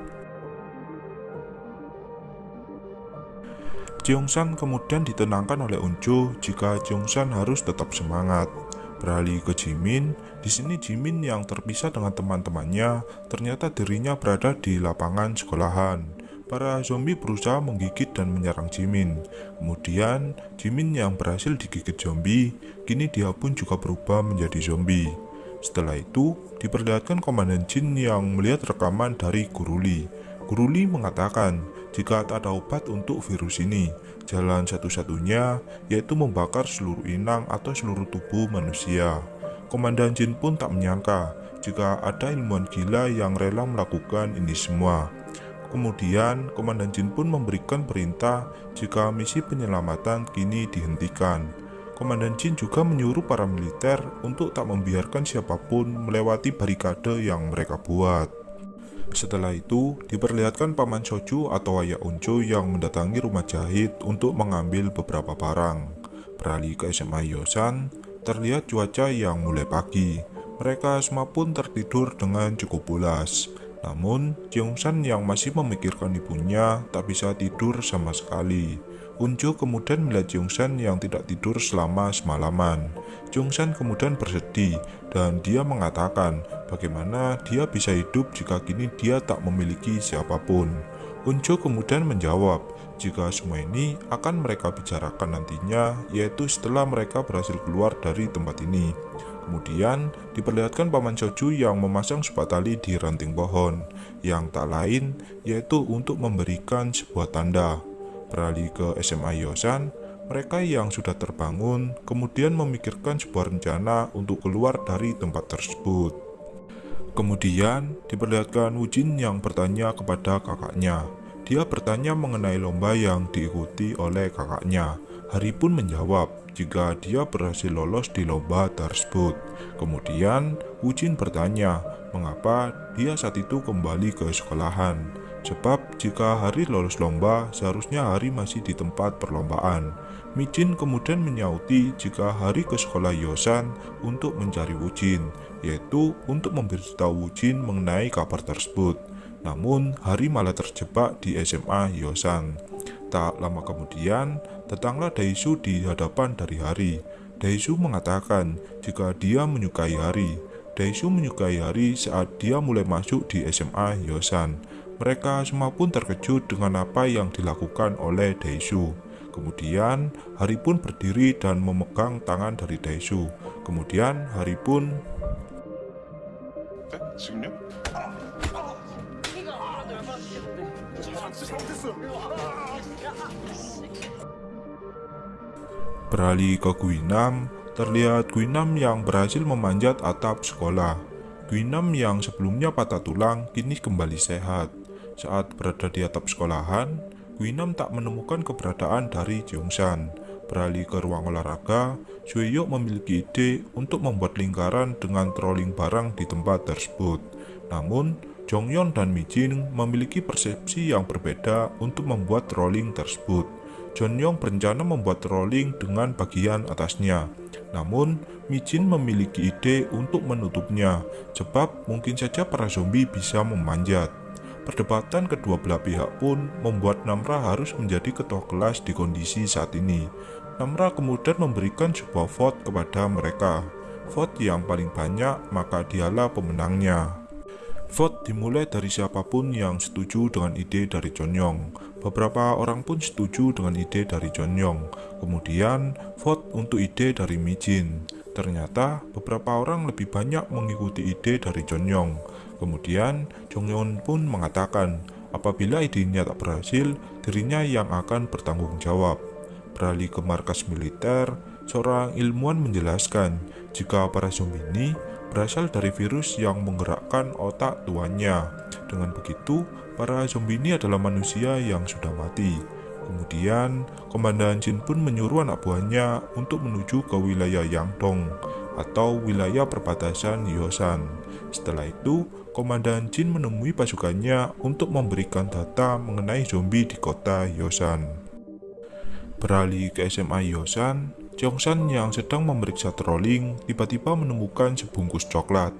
Jeongsan kemudian ditenangkan oleh Unjo jika Jeongsan harus tetap semangat. Beralih ke Jimin, di sini Jimin yang terpisah dengan teman-temannya, ternyata dirinya berada di lapangan sekolahan. Para zombie berusaha menggigit dan menyerang Jimin. Kemudian, Jimin yang berhasil digigit zombie, kini dia pun juga berubah menjadi zombie. Setelah itu, diperlihatkan Komandan Jin yang melihat rekaman dari Guruli. Guruli mengatakan, jika tak ada obat untuk virus ini, jalan satu-satunya yaitu membakar seluruh inang atau seluruh tubuh manusia. Komandan Jin pun tak menyangka jika ada ilmuwan gila yang rela melakukan ini semua. Kemudian, Komandan Jin pun memberikan perintah jika misi penyelamatan kini dihentikan. Komandan Jin juga menyuruh para militer untuk tak membiarkan siapa pun melewati barikade yang mereka buat. Setelah itu, diperlihatkan Paman Soju atau Ayah Unco yang mendatangi rumah jahit untuk mengambil beberapa barang. Beralih ke SMA Yosan, terlihat cuaca yang mulai pagi. Mereka semua pun tertidur dengan cukup pulas. Namun, Jeongsan yang masih memikirkan ibunya tak bisa tidur sama sekali. Unjo kemudian melihat Jeongsan yang tidak tidur selama semalaman. Jeongsan kemudian bersedih dan dia mengatakan bagaimana dia bisa hidup jika kini dia tak memiliki siapa pun. Unjo kemudian menjawab jika semua ini akan mereka bicarakan nantinya yaitu setelah mereka berhasil keluar dari tempat ini. Kemudian diperlihatkan Paman Soju yang memasang sebuah tali di ranting pohon, yang tak lain yaitu untuk memberikan sebuah tanda. Beralih ke SMA Yosan, mereka yang sudah terbangun kemudian memikirkan sebuah rencana untuk keluar dari tempat tersebut. Kemudian diperlihatkan Wujin yang bertanya kepada kakaknya. Dia bertanya mengenai lomba yang diikuti oleh kakaknya. Hari pun menjawab jika dia berhasil lolos di lomba tersebut. Kemudian, Wujin bertanya mengapa dia saat itu kembali ke sekolahan. Sebab jika Hari lolos lomba, seharusnya Hari masih di tempat perlombaan. Mijin kemudian menyauti jika Hari ke sekolah Yosan untuk mencari Wujin, yaitu untuk memberitahu Wujin mengenai kabar tersebut. Namun, Hari malah terjebak di SMA Yosan. Tak lama kemudian, datanglah Daisu di hadapan dari Hari. Daisu mengatakan jika dia menyukai Hari. Daisu menyukai Hari saat dia mulai masuk di SMA Yosan. Mereka semua pun terkejut dengan apa yang dilakukan oleh Daishu. Kemudian Hari pun berdiri dan memegang tangan dari Daishu. Kemudian Hari pun eh, Beralih ke Guinam, terlihat Guinam yang berhasil memanjat atap sekolah. Guinam yang sebelumnya patah tulang kini kembali sehat. Saat berada di atap sekolahan, Guinam tak menemukan keberadaan dari Jeongsan. Beralih ke ruang olahraga, Sueyo memiliki ide untuk membuat lingkaran dengan trolling barang di tempat tersebut. Namun, Jongyeon dan Mijin memiliki persepsi yang berbeda untuk membuat trolling tersebut. Jongyeon berencana membuat trolling dengan bagian atasnya. Namun, Mijin memiliki ide untuk menutupnya, sebab mungkin saja para zombie bisa memanjat. Perdebatan kedua belah pihak pun membuat Namra harus menjadi ketua kelas di kondisi saat ini. Namra kemudian memberikan sebuah vote kepada mereka. Vote yang paling banyak, maka dialah pemenangnya. Vote dimulai dari siapa pun yang setuju dengan ide dari Chonyong. Beberapa orang pun setuju dengan ide dari Chonyong. Kemudian, vote untuk ide dari Mijin. Ternyata, beberapa orang lebih banyak mengikuti ide dari Chonyong. Kemudian, Chonyong pun mengatakan, apabila idenya tak berhasil, dirinya yang akan bertanggung jawab. Beralih ke markas militer, seorang ilmuwan menjelaskan jika para zombie ini berasal dari virus yang menggerakkan otak tuannya. Dengan begitu, para zombie ini adalah manusia yang sudah mati. Kemudian, Komandan Jin pun menyuruh anak buahnya untuk menuju ke wilayah Yangdong atau wilayah perbatasan Yosan. Setelah itu, Komandan Jin menemui pasukannya untuk memberikan data mengenai zombie di kota Yosan. Beralih ke SMA Yosan, Jongsan yang sedang memeriksa trolling tiba-tiba menemukan sebungkus coklat.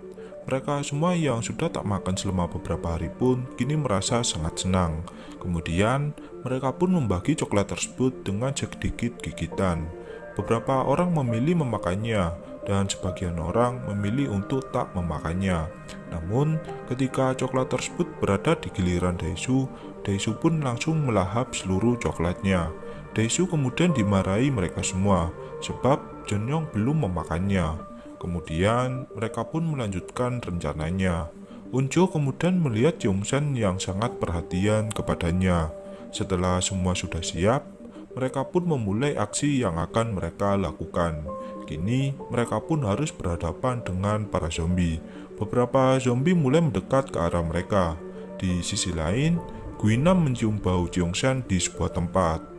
Mereka semua yang sudah tak makan selama beberapa hari pun kini merasa sangat senang. Kemudian, mereka pun membagi coklat tersebut dengan sedikit gigitan. Beberapa orang memilih memakannya, dan sebagian orang memilih untuk tak memakannya. Namun, ketika coklat tersebut berada di giliran Daesu, Daesu pun langsung melahap seluruh coklatnya. Daesu kemudian dimarahi mereka semua, sebab Jeonyong belum memakannya. Kemudian mereka pun melanjutkan rencananya. Unjo kemudian melihat Jongsan yang sangat perhatian kepadanya. Setelah semua sudah siap, mereka pun memulai aksi yang akan mereka lakukan. Kini mereka pun harus berhadapan dengan para zombie. Beberapa zombie mulai mendekat ke arah mereka. Di sisi lain, Guinam mencium bau Jongsan di sebuah tempat.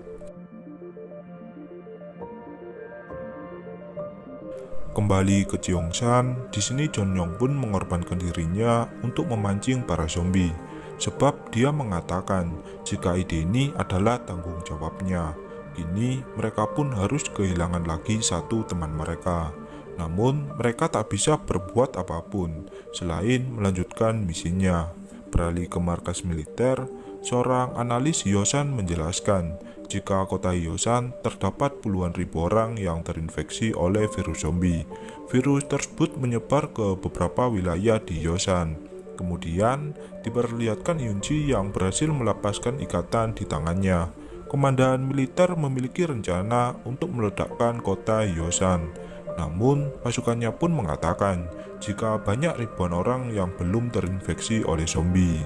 Kembali ke Jeongsan, di sini Yong pun mengorbankan dirinya untuk memancing para zombie. Sebab dia mengatakan jika ide ini adalah tanggung jawabnya. Kini mereka pun harus kehilangan lagi satu teman mereka. Namun mereka tak bisa berbuat apa pun selain melanjutkan misinya. Beralih ke markas militer, seorang analis Yosan menjelaskan jika kota Yosan terdapat puluhan ribu orang yang terinfeksi oleh virus zombie. Virus tersebut menyebar ke beberapa wilayah di Yosan. Kemudian, diperlihatkan Yunji yang berhasil melepaskan ikatan di tangannya. Komandan militer memiliki rencana untuk meledakkan kota Yosan. Namun, pasukannya pun mengatakan jika banyak ribuan orang yang belum terinfeksi oleh zombie.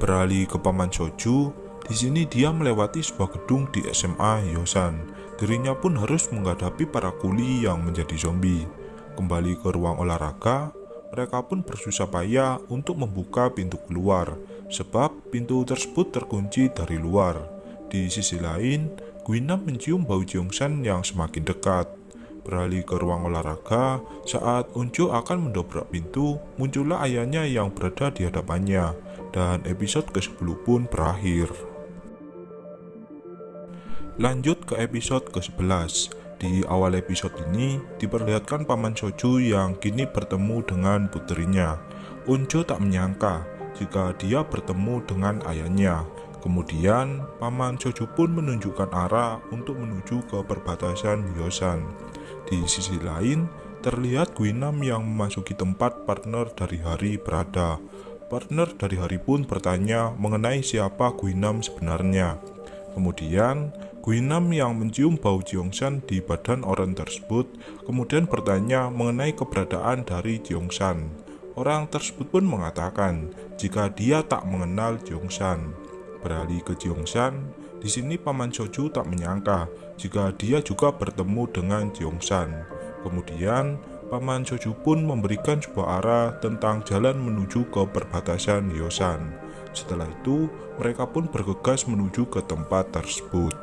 Beralih ke Paman Soju, di sini dia melewati sebuah gedung di SMA Yosan. Dirinya pun harus menghadapi para kuli yang menjadi zombie. Kembali ke ruang olahraga, mereka pun bersusah payah untuk membuka pintu keluar, sebab pintu tersebut terkunci dari luar. Di sisi lain, Guinam mencium bau Jongsan yang semakin dekat. Beralih ke ruang olahraga, saat Unjo akan mendobrak pintu, muncullah ayahnya yang berada di hadapannya, dan episode ke-10 pun berakhir. Lanjut ke episode ke-11. Di awal episode ini diperlihatkan paman Soju yang kini bertemu dengan putrinya. Unjo tak menyangka jika dia bertemu dengan ayahnya. Kemudian, paman Soju pun menunjukkan arah untuk menuju ke perbatasan Yosan. Di sisi lain, terlihat Guinam yang memasuki tempat partner dari Hari berada. Partner dari Hari pun bertanya mengenai siapa Guinam sebenarnya. Kemudian, Guinam yang mencium bau Jiongsan di badan orang tersebut kemudian bertanya mengenai keberadaan dari Jiongsan. Orang tersebut pun mengatakan jika dia tak mengenal Jiongsan. Beralih ke Jiongsan, di sini Paman Soju tak menyangka jika dia juga bertemu dengan Jiongsan. Kemudian, Paman Soju pun memberikan sebuah arah tentang jalan menuju ke perbatasan Yosan. Setelah itu, mereka pun bergegas menuju ke tempat tersebut.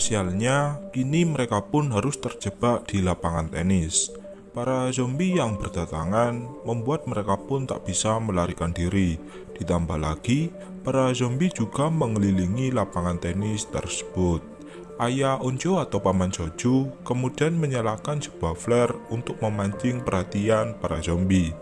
Sialnya, kini mereka pun harus terjebak di lapangan tenis. Para zombie yang berdatangan membuat mereka pun tak bisa melarikan diri. Ditambah lagi, para zombie juga mengelilingi lapangan tenis tersebut. Ayah Onjo atau Paman Soju kemudian menyalakan sebuah flare untuk memancing perhatian para zombie.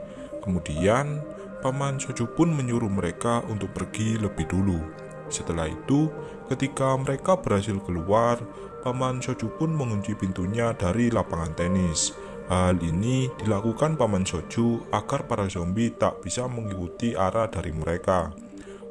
Kemudian, Paman Soju pun menyuruh mereka untuk pergi lebih dulu. Setelah itu, ketika mereka berhasil keluar, Paman Soju pun mengunci pintunya dari lapangan tenis. Hal ini dilakukan Paman Soju agar para zombie tak bisa mengikuti arah dari mereka.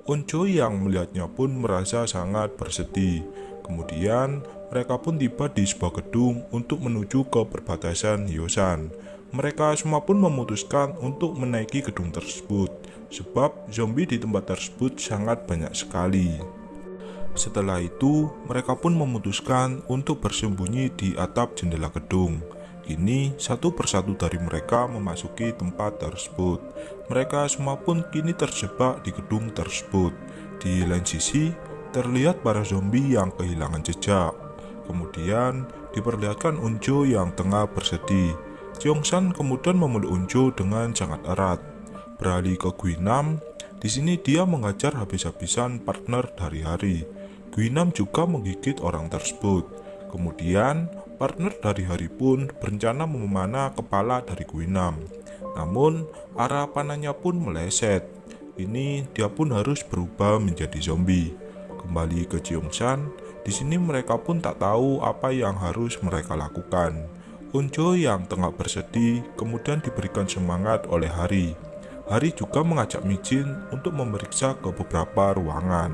Onjo yang melihatnya pun merasa sangat bersedih. Kemudian, mereka pun tiba di sebuah gedung untuk menuju ke perbatasan Yosan. Mereka semua pun memutuskan untuk menaiki gedung tersebut, sebab zombie di tempat tersebut sangat banyak sekali. Setelah itu, mereka pun memutuskan untuk bersembunyi di atap jendela gedung. Kini, satu persatu dari mereka memasuki tempat tersebut. Mereka semua pun kini terjebak di gedung tersebut. Di lain sisi, terlihat para zombie yang kehilangan jejak. Kemudian, diperlihatkan Unjo yang tengah bersedih. Jongsan kemudian memeluk Unjo dengan sangat erat. Beralih ke Guinam, di sini dia mengajar habis-habisan partner dari hari. Guinam juga menggigit orang tersebut. Kemudian, partner dari hari pun berencana memanah kepala dari Guinam. Namun, arah panahnya pun meleset. Ini dia pun harus berubah menjadi zombie. Kembali ke Jongsan, di sini mereka pun tak tahu apa yang harus mereka lakukan. Unjo yang tengah bersedih kemudian diberikan semangat oleh Hari. Hari juga mengajak Mijin untuk memeriksa ke beberapa ruangan.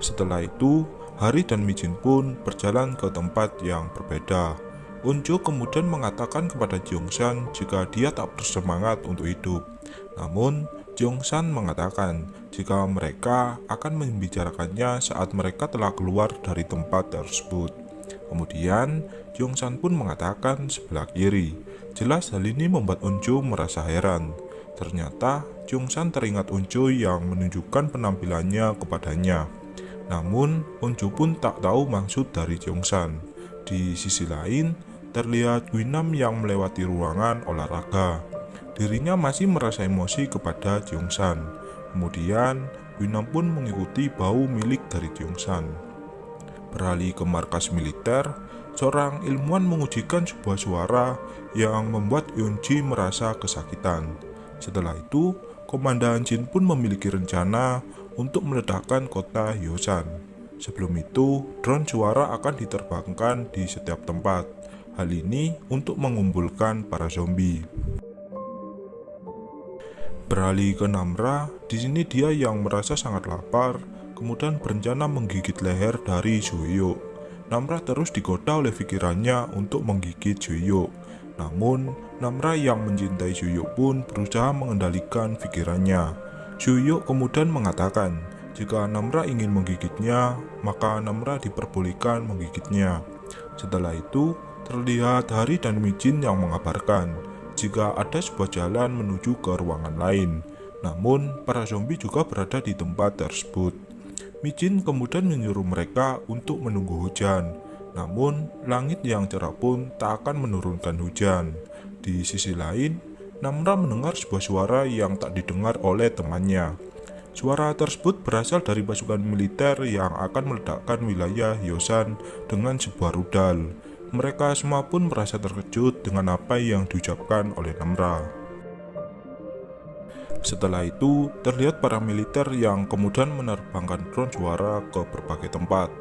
Setelah itu, Hari dan Mijin pun berjalan ke tempat yang berbeda. Unjo kemudian mengatakan kepada Jongsan jika dia tak bersemangat untuk hidup. Namun, Jongsan mengatakan jika mereka akan membicarakannya saat mereka telah keluar dari tempat tersebut. Kemudian, Jongsan pun mengatakan sebelah kiri. Jelas hal ini membuat Unjo merasa heran. Ternyata, Jongsan teringat Unjo yang menunjukkan penampilannya kepadanya. Namun, Unjo pun tak tahu maksud dari Jongsan. Di sisi lain, terlihat Guinam yang melewati ruangan olahraga. Dirinya masih merasa emosi kepada Jongsan. Kemudian, Guinam pun mengikuti bau milik dari Jongsan. Beralih ke markas militer, seorang ilmuwan mengujikan sebuah suara yang membuat Yunji merasa kesakitan. Setelah itu, Komandan Jin pun memiliki rencana untuk meledakkan kota Yosan. Sebelum itu, drone suara akan diterbangkan di setiap tempat. Hal ini untuk mengumpulkan para zombie. Beralih ke Namra, di sini dia yang merasa sangat lapar, kemudian berencana menggigit leher dari Juyo. Namra terus digoda oleh pikirannya untuk menggigit Juyo. Namun, Namra yang mencintai Juyo pun berusaha mengendalikan pikirannya. Juyo kemudian mengatakan, jika Namra ingin menggigitnya, maka Namra diperbolehkan menggigitnya. Setelah itu, terlihat Hari dan Mijin yang mengabarkan jika ada sebuah jalan menuju ke ruangan lain. Namun, para zombie juga berada di tempat tersebut. Mijin kemudian menyuruh mereka untuk menunggu hujan. Namun, langit yang cerah pun tak akan menurunkan hujan. Di sisi lain, Namra mendengar sebuah suara yang tak didengar oleh temannya. Suara tersebut berasal dari pasukan militer yang akan meledakkan wilayah Yosan dengan sebuah rudal. Mereka semua pun merasa terkejut dengan apa yang diucapkan oleh Namra. Setelah itu, terlihat para militer yang kemudian menerbangkan drone suara ke berbagai tempat.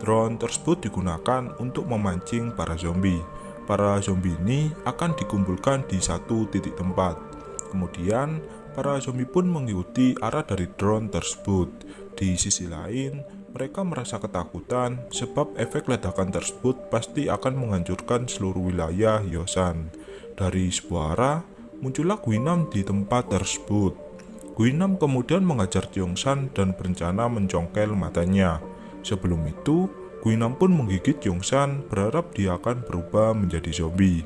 Drone tersebut digunakan untuk memancing para zombie. Para zombie ini akan dikumpulkan di satu titik tempat. Kemudian, para zombie pun mengikuti arah dari drone tersebut. Di sisi lain, mereka merasa ketakutan sebab efek ledakan tersebut pasti akan menghancurkan seluruh wilayah Yosan. Dari sebuah arah, muncullah Guinam di tempat tersebut. Guinam kemudian mengajar Jongsan dan berencana mencongkel matanya. Sebelum itu, Guinam pun menggigit Jongsan berharap dia akan berubah menjadi zombie.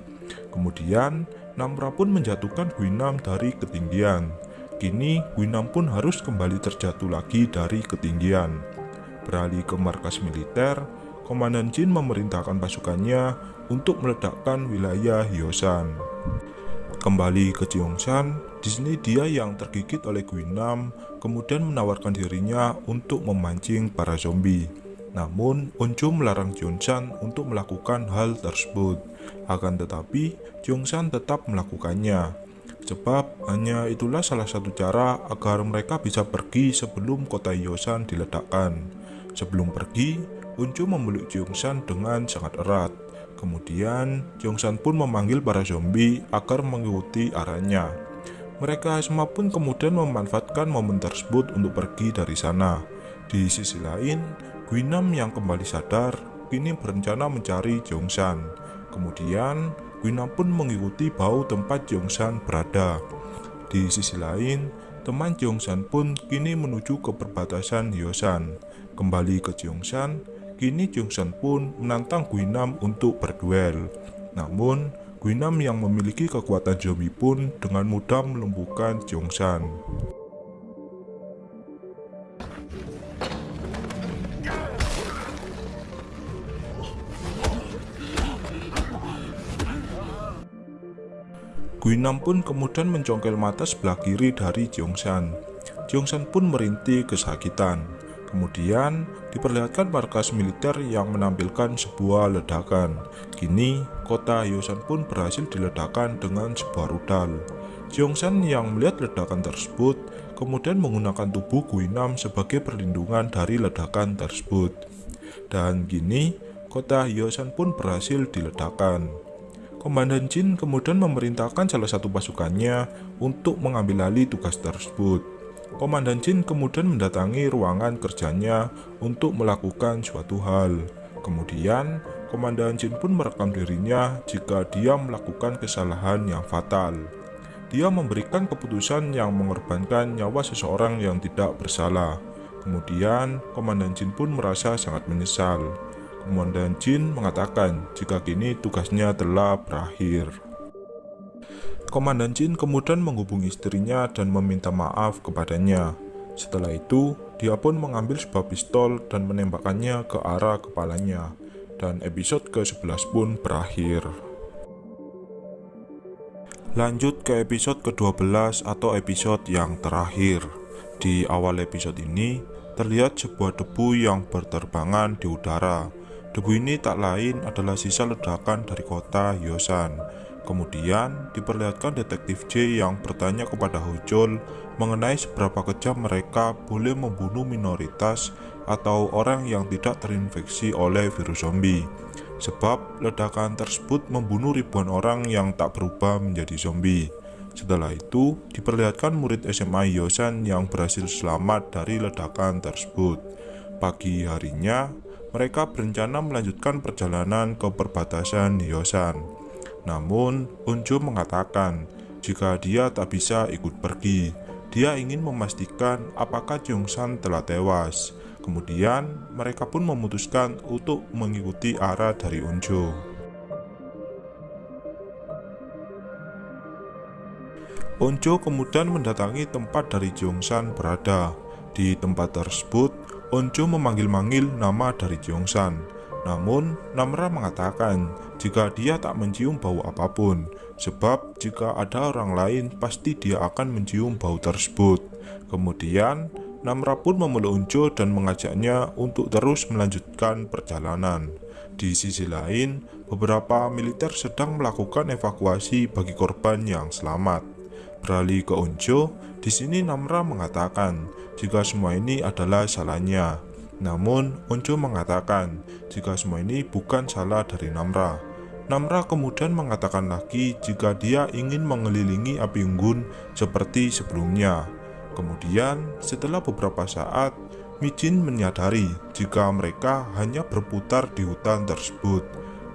Kemudian, Namra pun menjatuhkan Guinam dari ketinggian. Kini, Guinam pun harus kembali terjatuh lagi dari ketinggian. Beralih ke markas militer, Komandan Jin memerintahkan pasukannya untuk meledakkan wilayah Hyosan. Kembali ke Jeongsan, di sini dia yang tergigit oleh Guinam, kemudian menawarkan dirinya untuk memancing para zombie. Namun, Onjo melarang Jeongsan untuk melakukan hal tersebut. Akan tetapi, Jeongsan tetap melakukannya. Sebab hanya itulah salah satu cara agar mereka bisa pergi sebelum kota Yosan diledakkan. Sebelum pergi, Uncu memeluk Jongsan dengan sangat erat. Kemudian, Jongsan pun memanggil para zombie agar mengikuti arahnya. Mereka semua pun kemudian memanfaatkan momen tersebut untuk pergi dari sana. Di sisi lain, Guinam yang kembali sadar kini berencana mencari Jongsan. Kemudian, Guinam pun mengikuti bau tempat Jongsan berada. Di sisi lain, teman Jongsan pun kini menuju ke perbatasan Hyosan. Kembali ke Jongsan, kini Jongsan pun menantang Guinam untuk berduel. Namun, Guinam yang memiliki kekuatan zombie pun dengan mudah melumpuhkan Jongsan. Guinam pun kemudian mencongkel mata sebelah kiri dari Jongsan. Jongsan pun merintih kesakitan. Kemudian diperlihatkan markas militer yang menampilkan sebuah ledakan. Kini kota Yosan pun berhasil diledakkan dengan sebuah rudal. Jongsan yang melihat ledakan tersebut kemudian menggunakan tubuh Guinam sebagai perlindungan dari ledakan tersebut. Dan kini kota Yosan pun berhasil diledakkan. Komandan Jin kemudian memerintahkan salah satu pasukannya untuk mengambil alih tugas tersebut. Komandan Jin kemudian mendatangi ruangan kerjanya untuk melakukan suatu hal. Kemudian, Komandan Jin pun merekam dirinya jika dia melakukan kesalahan yang fatal. Dia memberikan keputusan yang mengorbankan nyawa seseorang yang tidak bersalah. Kemudian, Komandan Jin pun merasa sangat menyesal. Komandan Jin mengatakan jika kini tugasnya telah berakhir. Komandan Jin kemudian menghubungi istrinya dan meminta maaf kepadanya. Setelah itu, dia pun mengambil sebuah pistol dan menembakkannya ke arah kepalanya. Dan episode ke-11 pun berakhir. Lanjut ke episode ke-12 atau episode yang terakhir. Di awal episode ini, terlihat sebuah debu yang berterbangan di udara Debu ini tak lain adalah sisa ledakan dari kota Yosan. Kemudian diperlihatkan detektif J yang bertanya kepada Hojol mengenai seberapa kejam mereka boleh membunuh minoritas atau orang yang tidak terinfeksi oleh virus zombie. Sebab ledakan tersebut membunuh ribuan orang yang tak berubah menjadi zombie. Setelah itu, diperlihatkan murid SMA Yosan yang berhasil selamat dari ledakan tersebut. Pagi harinya, mereka berencana melanjutkan perjalanan ke perbatasan Hyosan. Namun, Unjo mengatakan jika dia tak bisa ikut pergi, dia ingin memastikan apakah Jongsan telah tewas. Kemudian, mereka pun memutuskan untuk mengikuti arah dari Unjo. Onjo kemudian mendatangi tempat dari Jongsan berada. Di tempat tersebut, Onjo memanggil-manggil nama dari Jongsan. Namun, Namra mengatakan jika dia tak mencium bau apa pun, sebab jika ada orang lain pasti dia akan mencium bau tersebut. Kemudian, Namra pun memeluk Onjo dan mengajaknya untuk terus melanjutkan perjalanan. Di sisi lain, beberapa militer sedang melakukan evakuasi bagi korban yang selamat. Beralih ke Onjo, di sini Namra mengatakan jika semua ini adalah salahnya. Namun, Onjo mengatakan jika semua ini bukan salah dari Namra. Namra kemudian mengatakan lagi jika dia ingin mengelilingi api unggun seperti sebelumnya. Kemudian, setelah beberapa saat, Mijin menyadari jika mereka hanya berputar di hutan tersebut.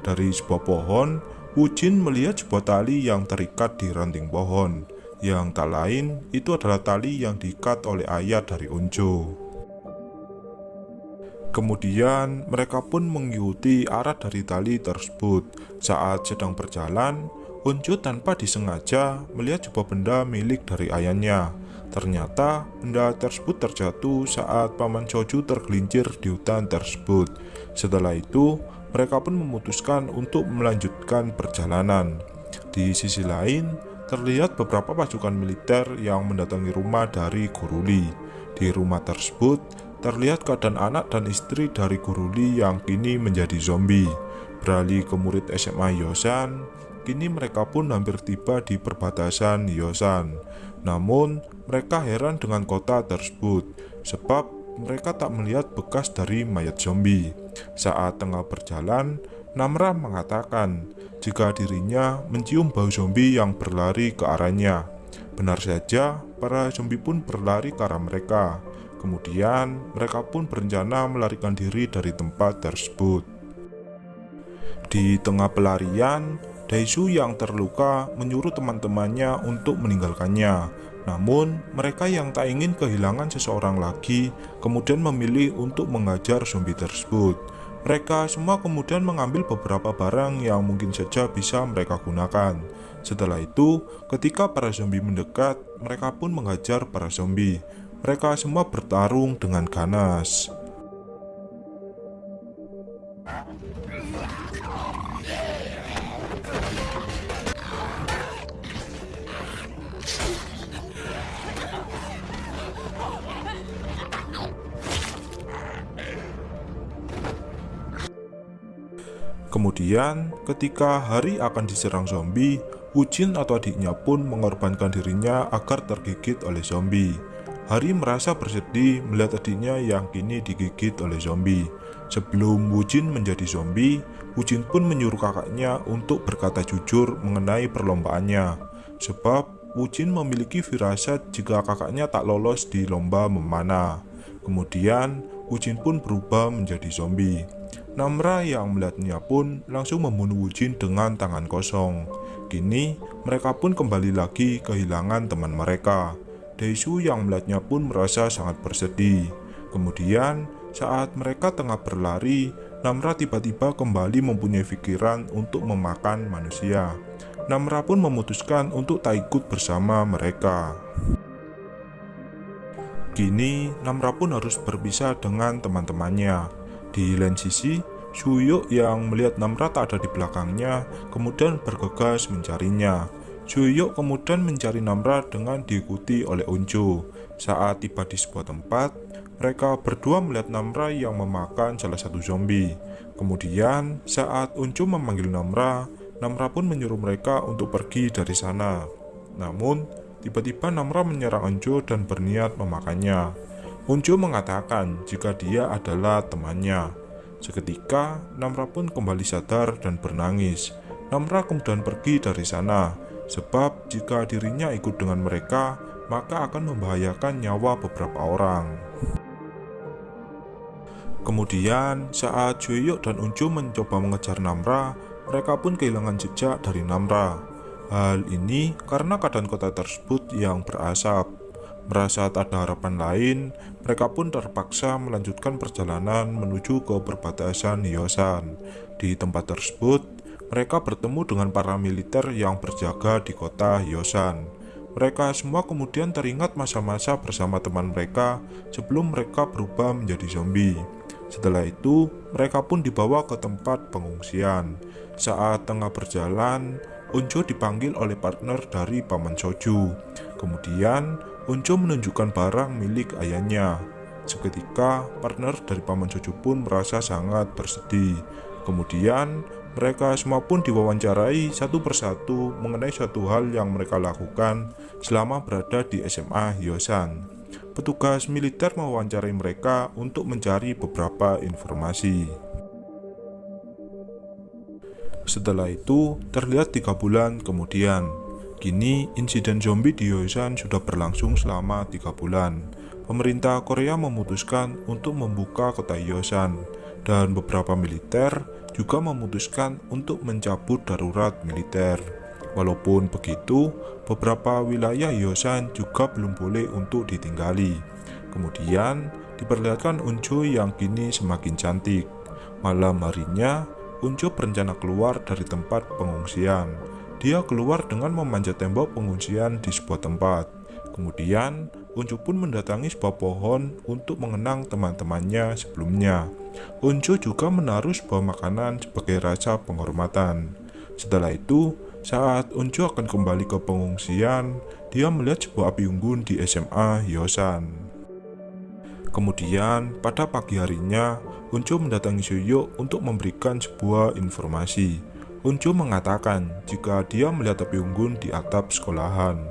Dari sebuah pohon, Wujin melihat sebuah tali yang terikat di ranting pohon. Yang tak lain, itu adalah tali yang diikat oleh ayah dari Onjo. Kemudian mereka pun mengikuti arah dari tali tersebut. Saat sedang berjalan, Onjo tanpa disengaja melihat sebuah benda milik dari ayahnya. Ternyata benda tersebut terjatuh saat Paman Choju tergelincir di hutan tersebut. Setelah itu, mereka pun memutuskan untuk melanjutkan perjalanan. Di sisi lain, terlihat beberapa pasukan militer yang mendatangi rumah dari Guruli. Di rumah tersebut, terlihat keadaan anak dan istri dari Guruli yang kini menjadi zombie. Beralih ke murid SMA Yosan, kini mereka pun hampir tiba di perbatasan Yosan. Namun, mereka heran dengan kota tersebut, sebab mereka tak melihat bekas dari mayat zombie. Saat tengah berjalan, Namra mengatakan jika dirinya mencium bau zombie yang berlari ke arahnya. Benar saja, para zombie pun berlari ke arah mereka. Kemudian, mereka pun berencana melarikan diri dari tempat tersebut. Di tengah pelarian, Daishu yang terluka menyuruh teman-temannya untuk meninggalkannya. Namun, mereka yang tak ingin kehilangan seseorang lagi kemudian memilih untuk mengajar zombie tersebut. Mereka semua kemudian mengambil beberapa barang yang mungkin saja bisa mereka gunakan. Setelah itu, ketika para zombie mendekat, mereka pun menghajar para zombie. Mereka semua bertarung dengan ganas. Kemudian, ketika Hari akan diserang zombie, Wujin atau adiknya pun mengorbankan dirinya agar tergigit oleh zombie. Hari merasa bersedih melihat adiknya yang kini digigit oleh zombie. Sebelum Wujin menjadi zombie, Wujin pun menyuruh kakaknya untuk berkata jujur mengenai perlombaannya. Sebab Wujin memiliki firasat jika kakaknya tak lolos di lomba memanah. Kemudian, Wujin pun berubah menjadi zombie. Namra yang melihatnya pun langsung membunuh Wujin dengan tangan kosong. Kini, mereka pun kembali lagi kehilangan teman mereka. Daishu yang melihatnya pun merasa sangat bersedih. Kemudian, saat mereka tengah berlari, Namra tiba-tiba kembali mempunyai pikiran untuk memakan manusia. Namra pun memutuskan untuk tak ikut bersama mereka. Kini, Namra pun harus berpisah dengan teman-temannya. Di lain sisi, Suyuk yang melihat Namra tak ada di belakangnya kemudian bergegas mencarinya. Suyuk kemudian mencari Namra dengan diikuti oleh Uncu. Saat tiba di sebuah tempat, mereka berdua melihat Namra yang memakan salah satu zombie. Kemudian, saat Uncu memanggil Namra, Namra pun menyuruh mereka untuk pergi dari sana. Namun, tiba-tiba Namra menyerang Uncu dan berniat memakannya. Uncu mengatakan jika dia adalah temannya. Seketika, Namra pun kembali sadar dan bernangis. Namra kemudian pergi dari sana, sebab jika dirinya ikut dengan mereka, maka akan membahayakan nyawa beberapa orang. Kemudian, saat Juyuk dan Uncu mencoba mengejar Namra, mereka pun kehilangan jejak dari Namra. Hal ini karena keadaan kota tersebut yang berasap. Merasa tak ada harapan lain, mereka pun terpaksa melanjutkan perjalanan menuju ke perbatasan Hyosan. Di tempat tersebut, mereka bertemu dengan para militer yang berjaga di kota Hyosan. Mereka semua kemudian teringat masa-masa bersama teman mereka sebelum mereka berubah menjadi zombie. Setelah itu, mereka pun dibawa ke tempat pengungsian. Saat tengah berjalan, Unjo dipanggil oleh partner dari Paman Soju. Kemudian, Unco menunjukkan barang milik ayahnya. Seketika, partner dari Paman Jojo pun merasa sangat bersedih. Kemudian, mereka semua pun diwawancarai satu persatu mengenai suatu hal yang mereka lakukan selama berada di SMA Hyosan. Petugas militer mewawancarai mereka untuk mencari beberapa informasi. Setelah itu, terlihat tiga bulan kemudian, Kini, insiden zombie di Yosan sudah berlangsung selama tiga bulan. Pemerintah Korea memutuskan untuk membuka kota Yosan, dan beberapa militer juga memutuskan untuk mencabut darurat militer. Walaupun begitu, beberapa wilayah Yosan juga belum boleh untuk ditinggali. Kemudian, diperlihatkan Unjo yang kini semakin cantik. Malam harinya, Unjo berencana keluar dari tempat pengungsian. Dia keluar dengan memanjat tembok pengungsian di sebuah tempat. Kemudian, Unjo pun mendatangi sebuah pohon untuk mengenang teman-temannya sebelumnya. Unjo juga menaruh sebuah makanan sebagai rasa penghormatan. Setelah itu, saat Unjo akan kembali ke pengungsian, dia melihat sebuah api unggun di SMA Yosan. Kemudian, pada pagi harinya, Unjo mendatangi Suyo untuk memberikan sebuah informasi. Unjo mengatakan jika dia melihat api unggun di atap sekolahan.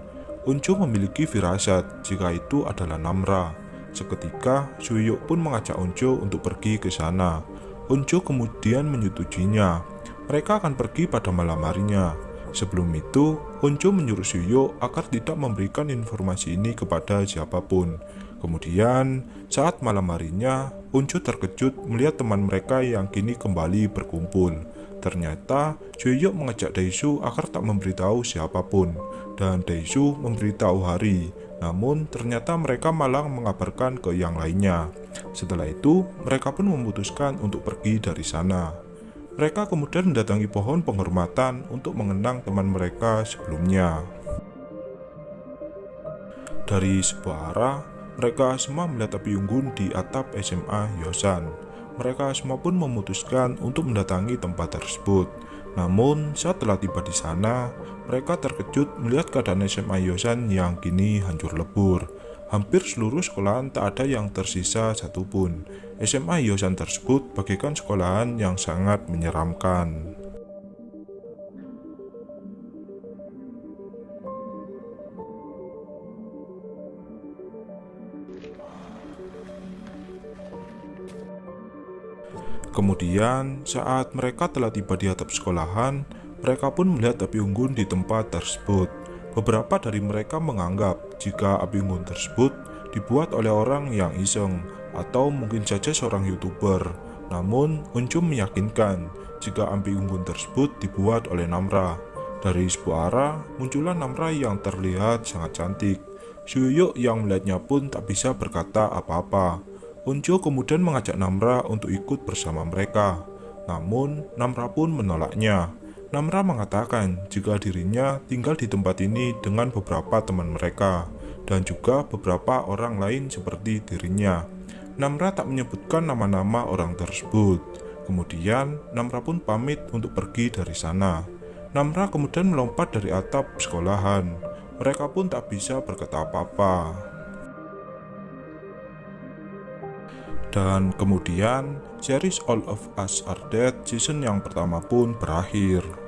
Unjo memiliki firasat jika itu adalah Namra. Seketika, Suyo pun mengajak Unjo untuk pergi ke sana. Unjo kemudian menyetujuinya. Mereka akan pergi pada malam harinya. Sebelum itu, Onjo menyuruh Suyo agar tidak memberikan informasi ini kepada siapa pun. Kemudian, saat malam harinya, Onjo terkejut melihat teman mereka yang kini kembali berkumpul. Ternyata, Suyo mengajak Daisu agar tak memberitahu siapa pun, dan Daisu memberitahu Hari. Namun, ternyata mereka malah mengabarkan ke yang lainnya. Setelah itu, mereka pun memutuskan untuk pergi dari sana. Mereka kemudian mendatangi pohon penghormatan untuk mengenang teman mereka sebelumnya. Dari sebuah arah, mereka semua melihat api unggun di atap SMA Yosan. Mereka semua pun memutuskan untuk mendatangi tempat tersebut. Namun, saat telah tiba di sana, mereka terkejut melihat keadaan SMA Yosan yang kini hancur lebur. Hampir seluruh sekolahan tak ada yang tersisa satupun. SMA Yosan tersebut bagaikan sekolahan yang sangat menyeramkan. Kemudian, saat mereka telah tiba di atap sekolahan, mereka pun melihat api unggun di tempat tersebut. Beberapa dari mereka menganggap jika api unggun tersebut dibuat oleh orang yang iseng atau mungkin saja seorang youtuber. Namun, Uncum meyakinkan jika api unggun tersebut dibuat oleh Namra. Dari sebuah arah, muncullah Namra yang terlihat sangat cantik. Suyuk yang melihatnya pun tak bisa berkata apa-apa. Unjo kemudian mengajak Namra untuk ikut bersama mereka. Namun, Namra pun menolaknya. Namra mengatakan jika dirinya tinggal di tempat ini dengan beberapa teman mereka dan juga beberapa orang lain seperti dirinya. Namra tak menyebutkan nama-nama orang tersebut. Kemudian Namra pun pamit untuk pergi dari sana. Namra kemudian melompat dari atap sekolahan. Mereka pun tak bisa berkata apa-apa. Dan kemudian series All of Us Are Dead season yang pertama pun berakhir.